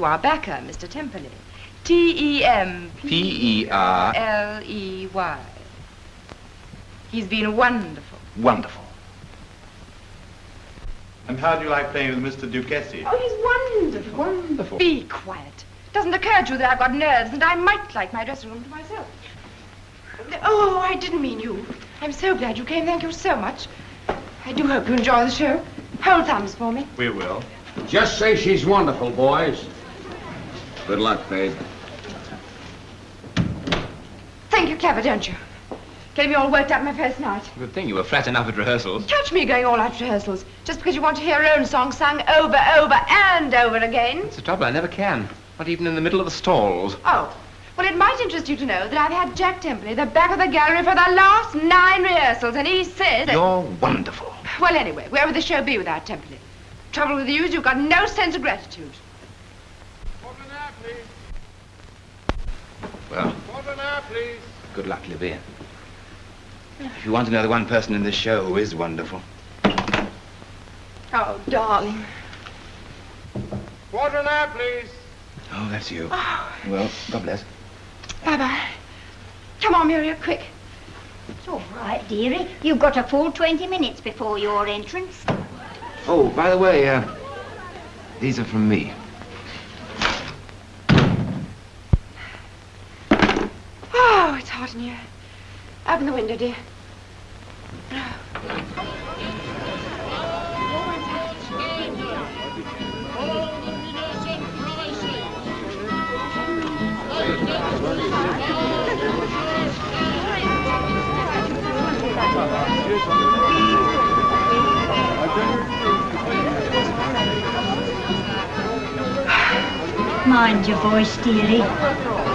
Of our backer, Mr. Temperley. E T-E-M-P-L-E-Y. P-E-R. He's been wonderful. Wonderful. And how do you like playing with Mr. Duquesne? Oh, he's wonderful. Wonderful. Be quiet. It doesn't occur to you that I've got nerves and I might like my dressing room to myself. Oh, I didn't mean you. I'm so glad you came. Thank you so much. I do hope you enjoy the show. Hold thumbs for me. We will. Just say she's wonderful, boys. Good luck, babe. Thank you're clever, don't you? Getting me all worked up my first night. Good thing you were flat enough at rehearsals. Catch me going all out rehearsals just because you want to hear your own song sung over, over, and over again. It's the trouble, I never can. Not even in the middle of the stalls. Oh, well, it might interest you to know that I've had Jack Templey the back of the gallery for the last nine rehearsals, and he says... You're wonderful. Well, anyway, where would the show be without Templey? Trouble with you is you've got no sense of gratitude. Well, Quarter now, please. good luck, Libby. If you want to know the one person in this show who is wonderful. Oh, darling. Quarter now, please. Oh, that's you. Well, God bless. Bye-bye. Come on, Muriel, quick. It's all right, dearie. You've got a full 20 minutes before your entrance. Oh, by the way, uh, these are from me. Oh, it's hot in here. Open the window, dear. Mind your voice, dearie.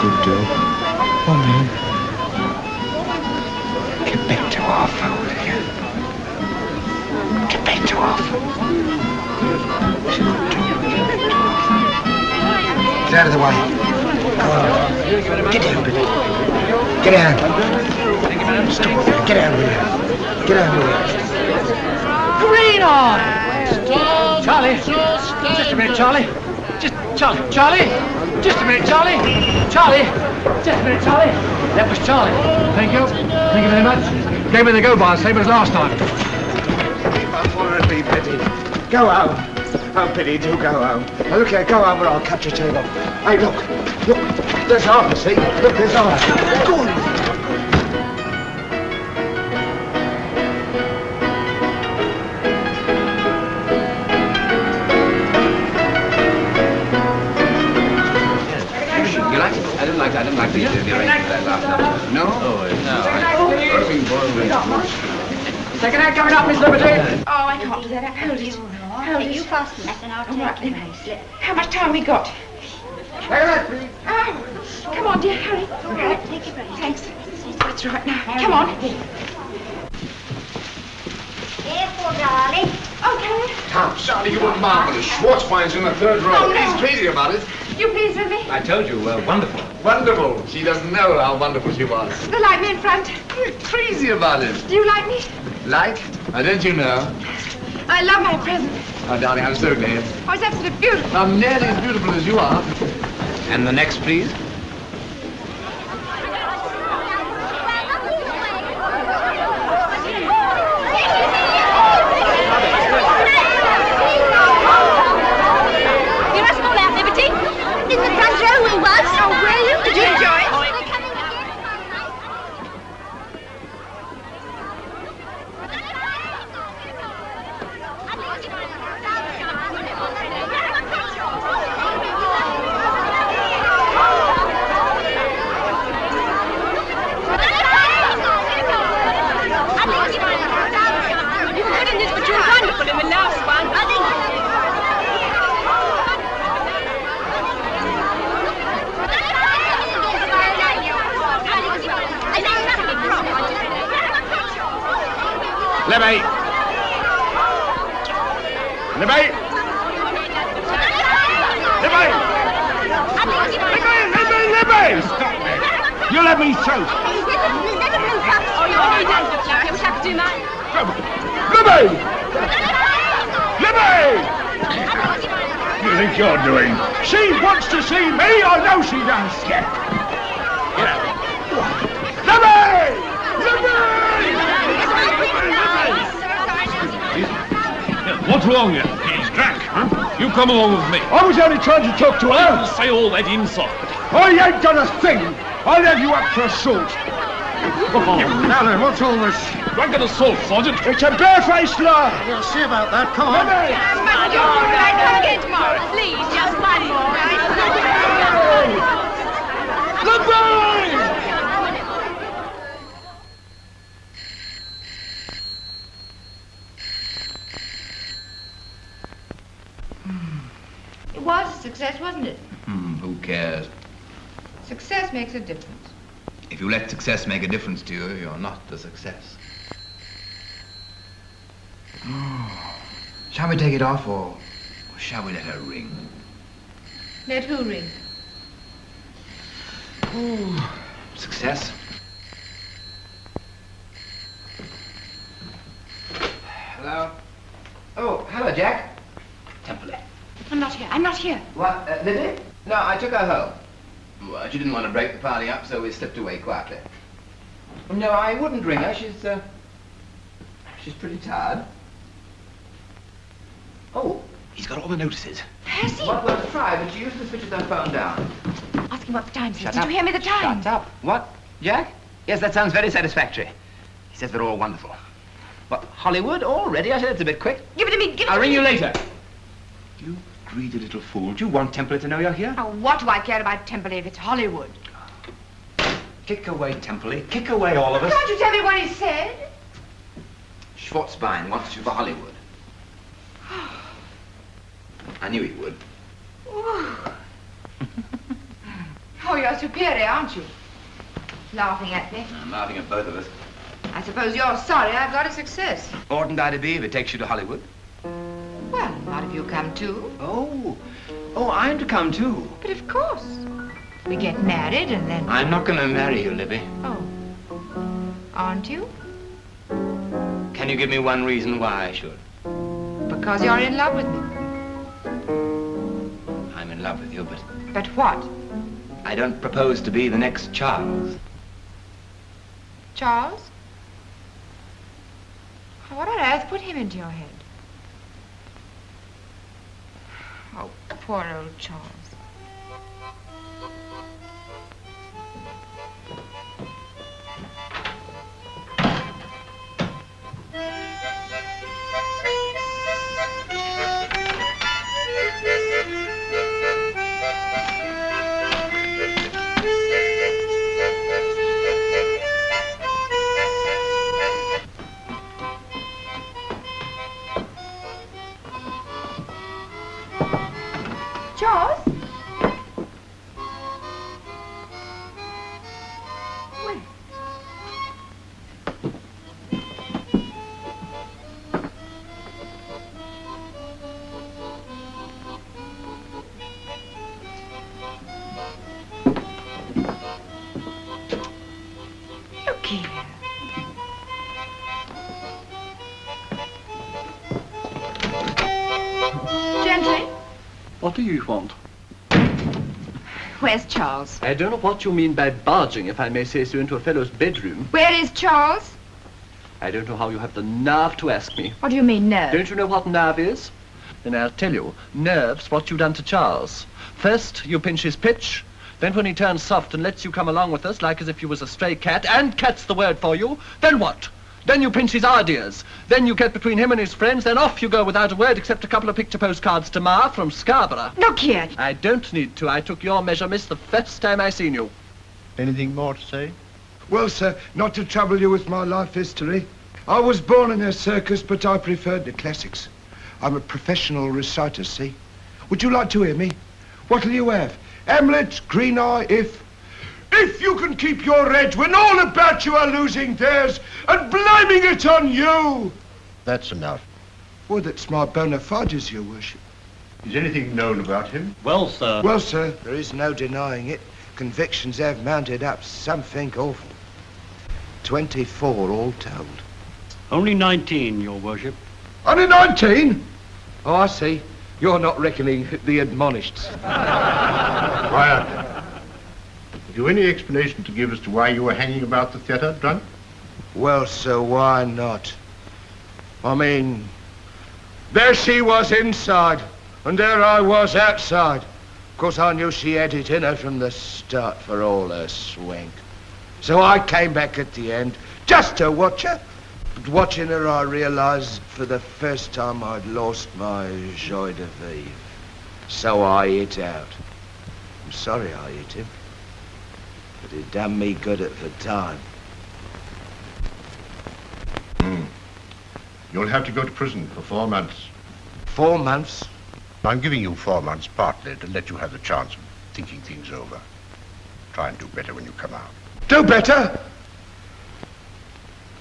Who's a good girl? On then. Get back to Arthur, will you? Get back to Arthur. Get out of the way. Go on. Get down, Betty. Get down. Stop. Get down with you. Get down with you. Green on! Charlie, just a minute, Charlie. Just, Charlie, Charlie, just a minute, Charlie. Charlie, just a minute, Charlie. That was Charlie. Thank you. Thank you very much. Gave me the go bar, same as last time. Go home. Oh, Betty, do go home. Look here, go home or I'll cut your table. Hey, look, look, there's Arthur, see? Look, there's Arthur. Go on. I didn't like I didn't like the, the arrangement of that last number. No? Oh, no. Second act coming up, Miss Liberty. Oh, I can't do that. Hold it. Hold it. You fasten that and I'll take it. How much time we got? Oh, come on, dear, hurry. All right, take your break. Thanks. That's right now. Come on. Careful, darling. Okay. Tom, Charlie, you wouldn't marvelous. Schwarzwein's in the third row. Oh, no. He's crazy about it. You please with me? I told you, uh, wonderful. Wonderful. She doesn't know how wonderful she was. The light me in front. You're crazy about it. Do you like me? Like? Now, don't you know? I love my present. Oh, darling, I'm so glad. Oh, it's absolutely beautiful. I'm nearly as beautiful as you are. And the next, please. Libby! Libby! Libby! Libby, Libby, Libby! Stop there. You let me through. Libby! Libby! What do you think you're doing? She wants to see me. I know she does. Get out. Get out. Libby! What's wrong here? He's drunk, huh? You come along with me. I was only trying to talk to her. You'll say all that insult. I ain't done a thing. I'll have you up for assault. Now then, what's all this? Drunk and assault, Sergeant. It's a barefaced lie. We'll see about that. Come on. Libby! Come again tomorrow. Please, just one Libby! It was a success, wasn't it? Hmm, who cares? Success makes a difference. If you let success make a difference to you, you're not a success. Shall we take it off, or, shall we let her ring? Let who ring? Ooh, success. Hello? Oh, hello, Jack. Temple. I'm not here. I'm not here. What, uh, Libby? No, I took her home. Well, she didn't want to break the party up, so we slipped away quietly. No, I wouldn't ring her. She's, uh, she's pretty tired. Oh, He's got all the notices. Has he? what was try, but she usually switches her phone down. Ask him what the time is. Did up. you hear me the time? Shut up. What, Jack? Yes, that sounds very satisfactory. He says they're all wonderful. What, Hollywood already? I said it's a bit quick. Give it to me. Give it I'll to ring me. you later. You greedy little fool. Do you want Temple to know you're here? Oh, what do I care about Temple if it's Hollywood? Kick away, Temple. Kick away, all of us. Can't you tell me what he said? Schwarzbein wants you for Hollywood. I knew he would. Oh, you're superior, aren't you? Laughing at me. I'm laughing at both of us. I suppose you're sorry I've got a success. Oughtn't I to be if it takes you to Hollywood? Well, not if you come too. Oh. Oh, I'm to come too. But of course. We get married and then... I'm not going to marry you, Libby. Oh. Aren't you? Can you give me one reason why I should? Because you're in love with me. I'm in love with you, but But what? I don't propose to be the next Charles. Charles? What on earth put him into your head? Oh, poor old Charles. Charles? You want? Where's Charles? I don't know what you mean by barging, if I may say so, into a fellow's bedroom. Where is Charles? I don't know how you have the nerve to ask me. What do you mean, nerve? Don't you know what nerve is? Then I'll tell you. Nerve's what you've done to Charles. First, you pinch his pitch. Then when he turns soft and lets you come along with us, like as if you was a stray cat, and cat's the word for you, then what? Then you pinch his ideas. Then you get between him and his friends, then off you go without a word except a couple of picture postcards to Ma from Scarborough. Look here. I don't need to. I took your measure, miss, the first time I seen you. Anything more to say? Well, sir, not to trouble you with my life history. I was born in a circus, but I preferred the classics. I'm a professional reciter, see? Would you like to hear me? What'll you have? Hamlet, Green Eye, if... If you can keep your edge when all about you are losing theirs and blaming it on you! That's enough. Well, that's my bona fides, your worship. Is anything known about him? Well, sir. Well, sir, there is no denying it. Convictions have mounted up something awful. 24 all told. Only 19, your worship. Only 19? Oh, I see. You're not reckoning the admonished. Quiet. Have you any explanation to give as to why you were hanging about the theatre, drunk? Well, sir, why not? I mean, there she was inside, and there I was outside. Of course, I knew she had it in her from the start for all her swank. So I came back at the end, just to watch her. But watching her, I realized for the first time I'd lost my joie de vivre. So I hit out. I'm sorry I hit him. But it done me good at the time. Hmm. You'll have to go to prison for four months. Four months? I'm giving you four months partly to let you have the chance of thinking things over. Try and do better when you come out. Do better?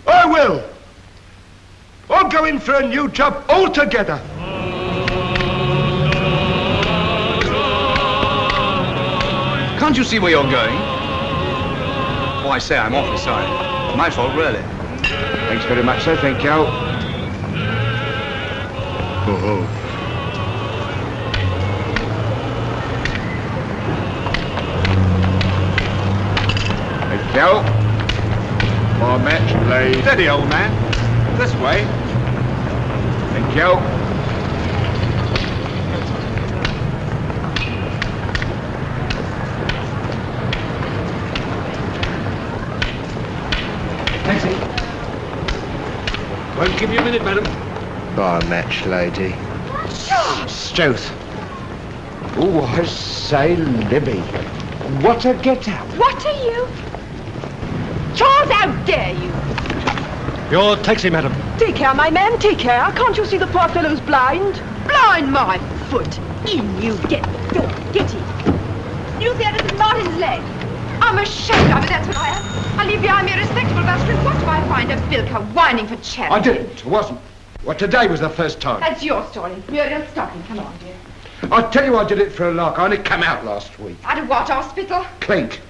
I will. I'll go in for a new job altogether. Can't you see where you're going? Oh, I say, I'm awfully sorry. My fault, really. Thanks very much, sir. Thank you. Ho. Thank you. My match, please. Steady, old man. This way. Thank you. Taxi. Won't give you a minute, madam. My match, lady. Stoth. Oh, I say, Libby. What a get-up. What are you? Charles, how dare you? Your taxi, madam. Take care, my man, take care. Can't you see the poor fellow's blind? Blind my foot. In you get. Go, get in. You see that little knot in his leg? I'm ashamed of it, that's what I am. Behind me a respectable bastard. What do I find? A bilker whining for charity. I didn't. It wasn't. Well, today was the first time. That's your story. Muriel, stop him. Come on, dear. I tell you I did it for a lark. I only come out last week. Out of what, hospital? Clink.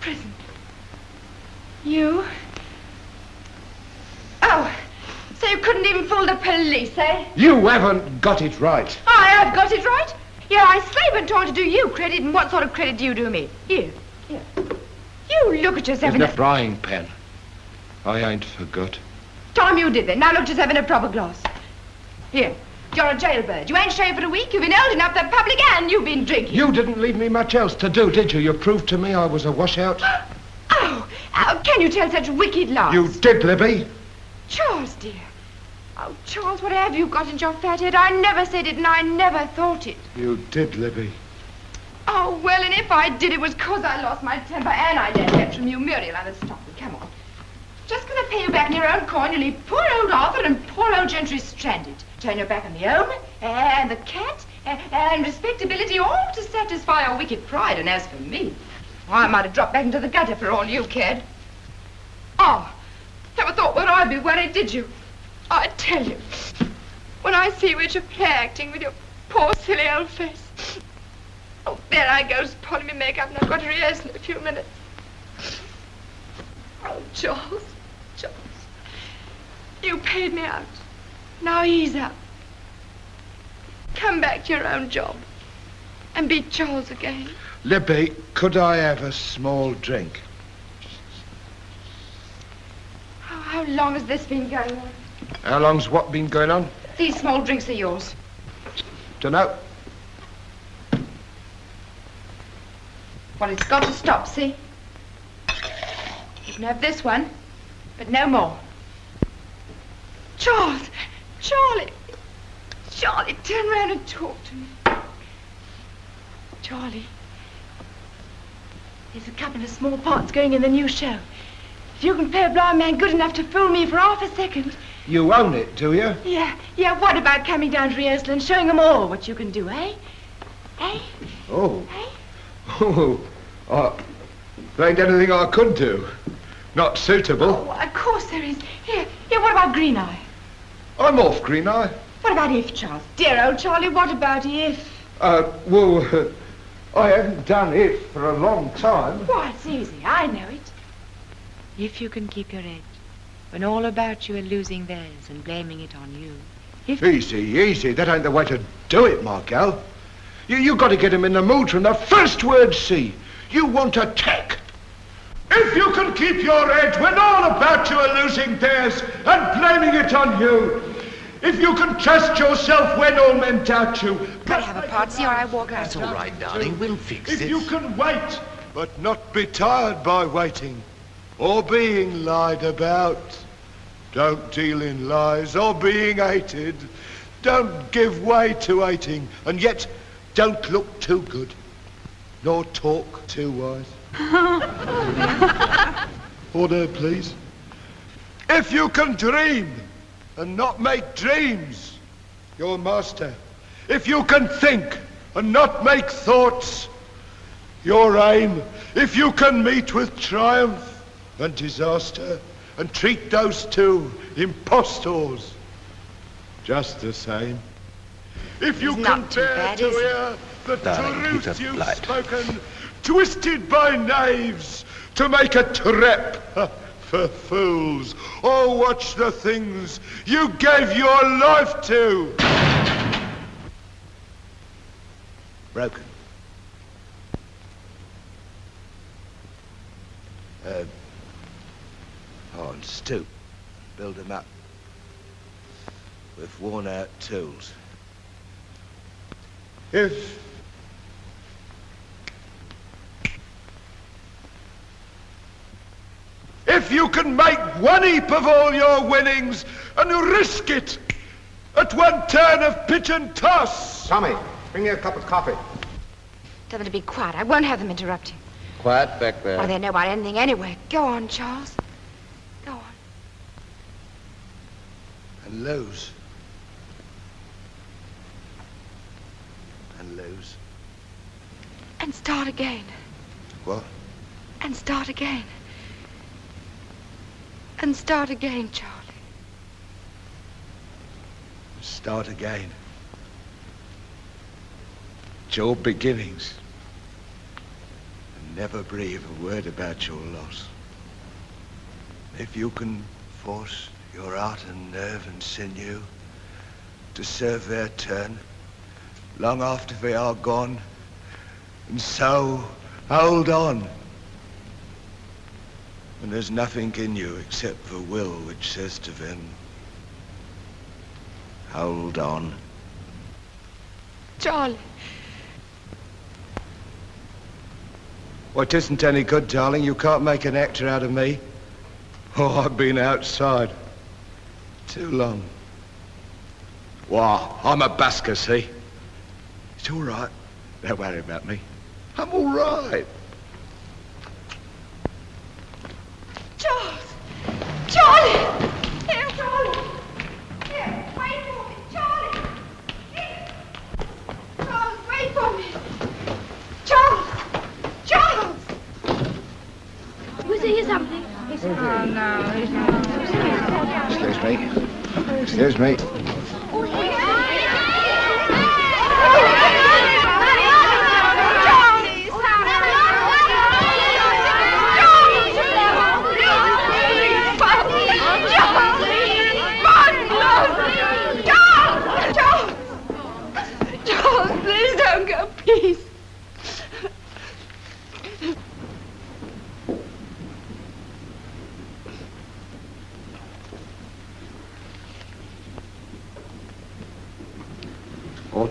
Prison. You? Oh, so you couldn't even fool the police, eh? You haven't got it right. I have got it right. Yeah, I slave and trying to do you credit, and what sort of credit do you do me? Here, here. You look at yourself In in the a... frying pan. I ain't forgot. Tom, you did then. Now look at yourself in a proper glass. Here, you're a jailbird. You ain't shaved for a week. You've been holding up the public and you've been drinking. You didn't leave me much else to do, did you? You proved to me I was a washout. Oh, how can you tell such wicked lies? You did, Libby. Charles, dear. Oh, Charles, what have you got in your fat head? I never said it and I never thought it. You did, Libby. Oh, well, and if I did, it was 'cause I lost my temper and I learned that from you. Muriel, I must stop it. Come on. Just gonna pay you back in your own coin. You leave poor old Arthur and poor old Gentry stranded. Turn your back on the home and the cat and, respectability, all to satisfy your wicked pride. And as for me, I might have dropped back into the gutter for all you cared. Oh, never thought would I'd be worried, did you? I tell you, when I see you at play acting with your poor silly old face. Oh, there I go, spoiling me makeup, and I've got to rehearse in a few minutes. Oh, Charles, Charles, you paid me out. Now he's out. Come back to your own job and be Charles again. Libby, could I have a small drink? How, how long has this been going on? How long's what been going on? These small drinks are yours. Dunno. Well, it's got to stop, see? You can have this one, but no more. Charles! Charlie! Charlie, turn around and talk to me. Charlie. There's a couple of small parts going in the new show. If you can play a blind man good enough to fool me for half a second. You own it, do you? Yeah, yeah, what about coming down to rehearsal and showing them all what you can do, eh? Eh? Oh. Oh. Uh, there ain't anything I could do. Not suitable. Oh, of course there is. Here, here, what about Green Eye? I'm off, Green Eye. What about if, Charles? Dear old Charlie, what about if? Uh, well, I haven't done it for a long time. Why, it's easy. I know it. If you can keep your edge, when all about you are losing theirs and blaming it on you. If Easy, easy. That ain't the way to do it, my gal. You, you got to get him in the mood from the first word see. You want attack. If you can keep your edge when all about you are losing theirs and blaming it on you. If you can trust yourself when all men doubt you. Can I have a party or I walk out? That's all right, darling. We'll fix if it. If you can wait, but not be tired by waiting or being lied about. Don't deal in lies or being hated. Don't give way to hating, and yet don't look too good, nor talk too wise. Order, please. If you can dream and not make dreams, your master. If you can think and not make thoughts, your aim. If you can meet with triumph and disaster and treat those two impostors just the same. If you It's can not too bad, to hear the Darling, truth you've Blight. spoken, twisted by knaves to make a trap for fools, or watch the things you gave your life to. Broken. Uh, oh, and stoop. Build 'em up with worn-out tools. If if you can make one heap of all your winnings and you risk it at one turn of pitch and toss. Tommy, bring me a cup of coffee. Tell them to be quiet. I won't have them interrupting. Quiet back there. What do they know about anything anyway? Go on, Charles. Go on. And lose. And lose. And start again. What? And start again. And start again, Charlie. Start again. Your beginnings. And never breathe a word about your loss. If you can force your heart and nerve and sinew to serve their turn long after they are gone, and so hold on. And there's nothing in you except the will which says to them, hold on. Charlie. Well, it isn't any good, darling. You can't make an actor out of me. Oh, I've been outside too long. Wow, I'm a busker, see? It's all right. Don't worry about me. I'm all right. Charles! Charlie! Here, Charlie! Here, wait for me, Charlie! Here! Charles, wait for me! Charles! Charles! Was he something? Oh, no, he's not. Excuse me. Excuse me. Oh, Charles,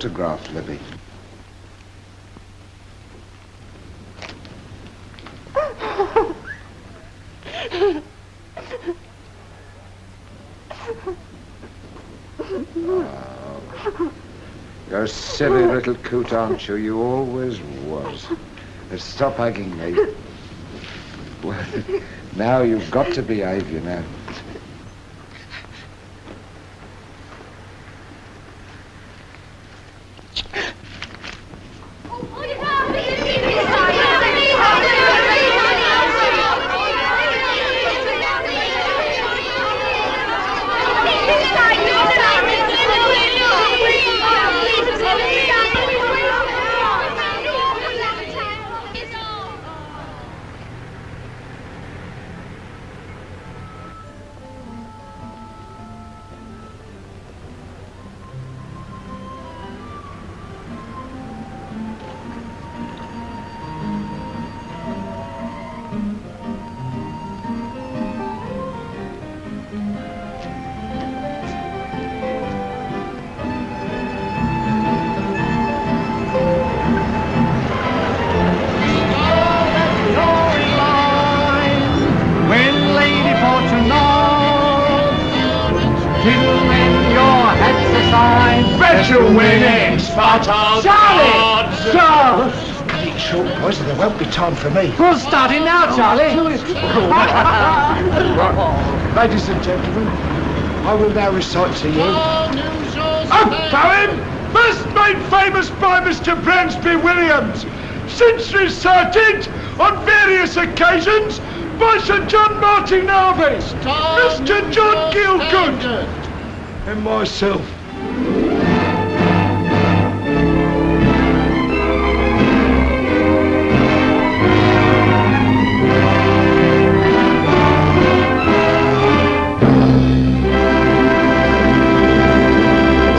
Autograph, Libby. Oh. You're a silly little coot, aren't you? You always was. Stop hugging me. Well, now you've got to behave, you know. Martin Harvey, Mr. John Gielgud, and myself.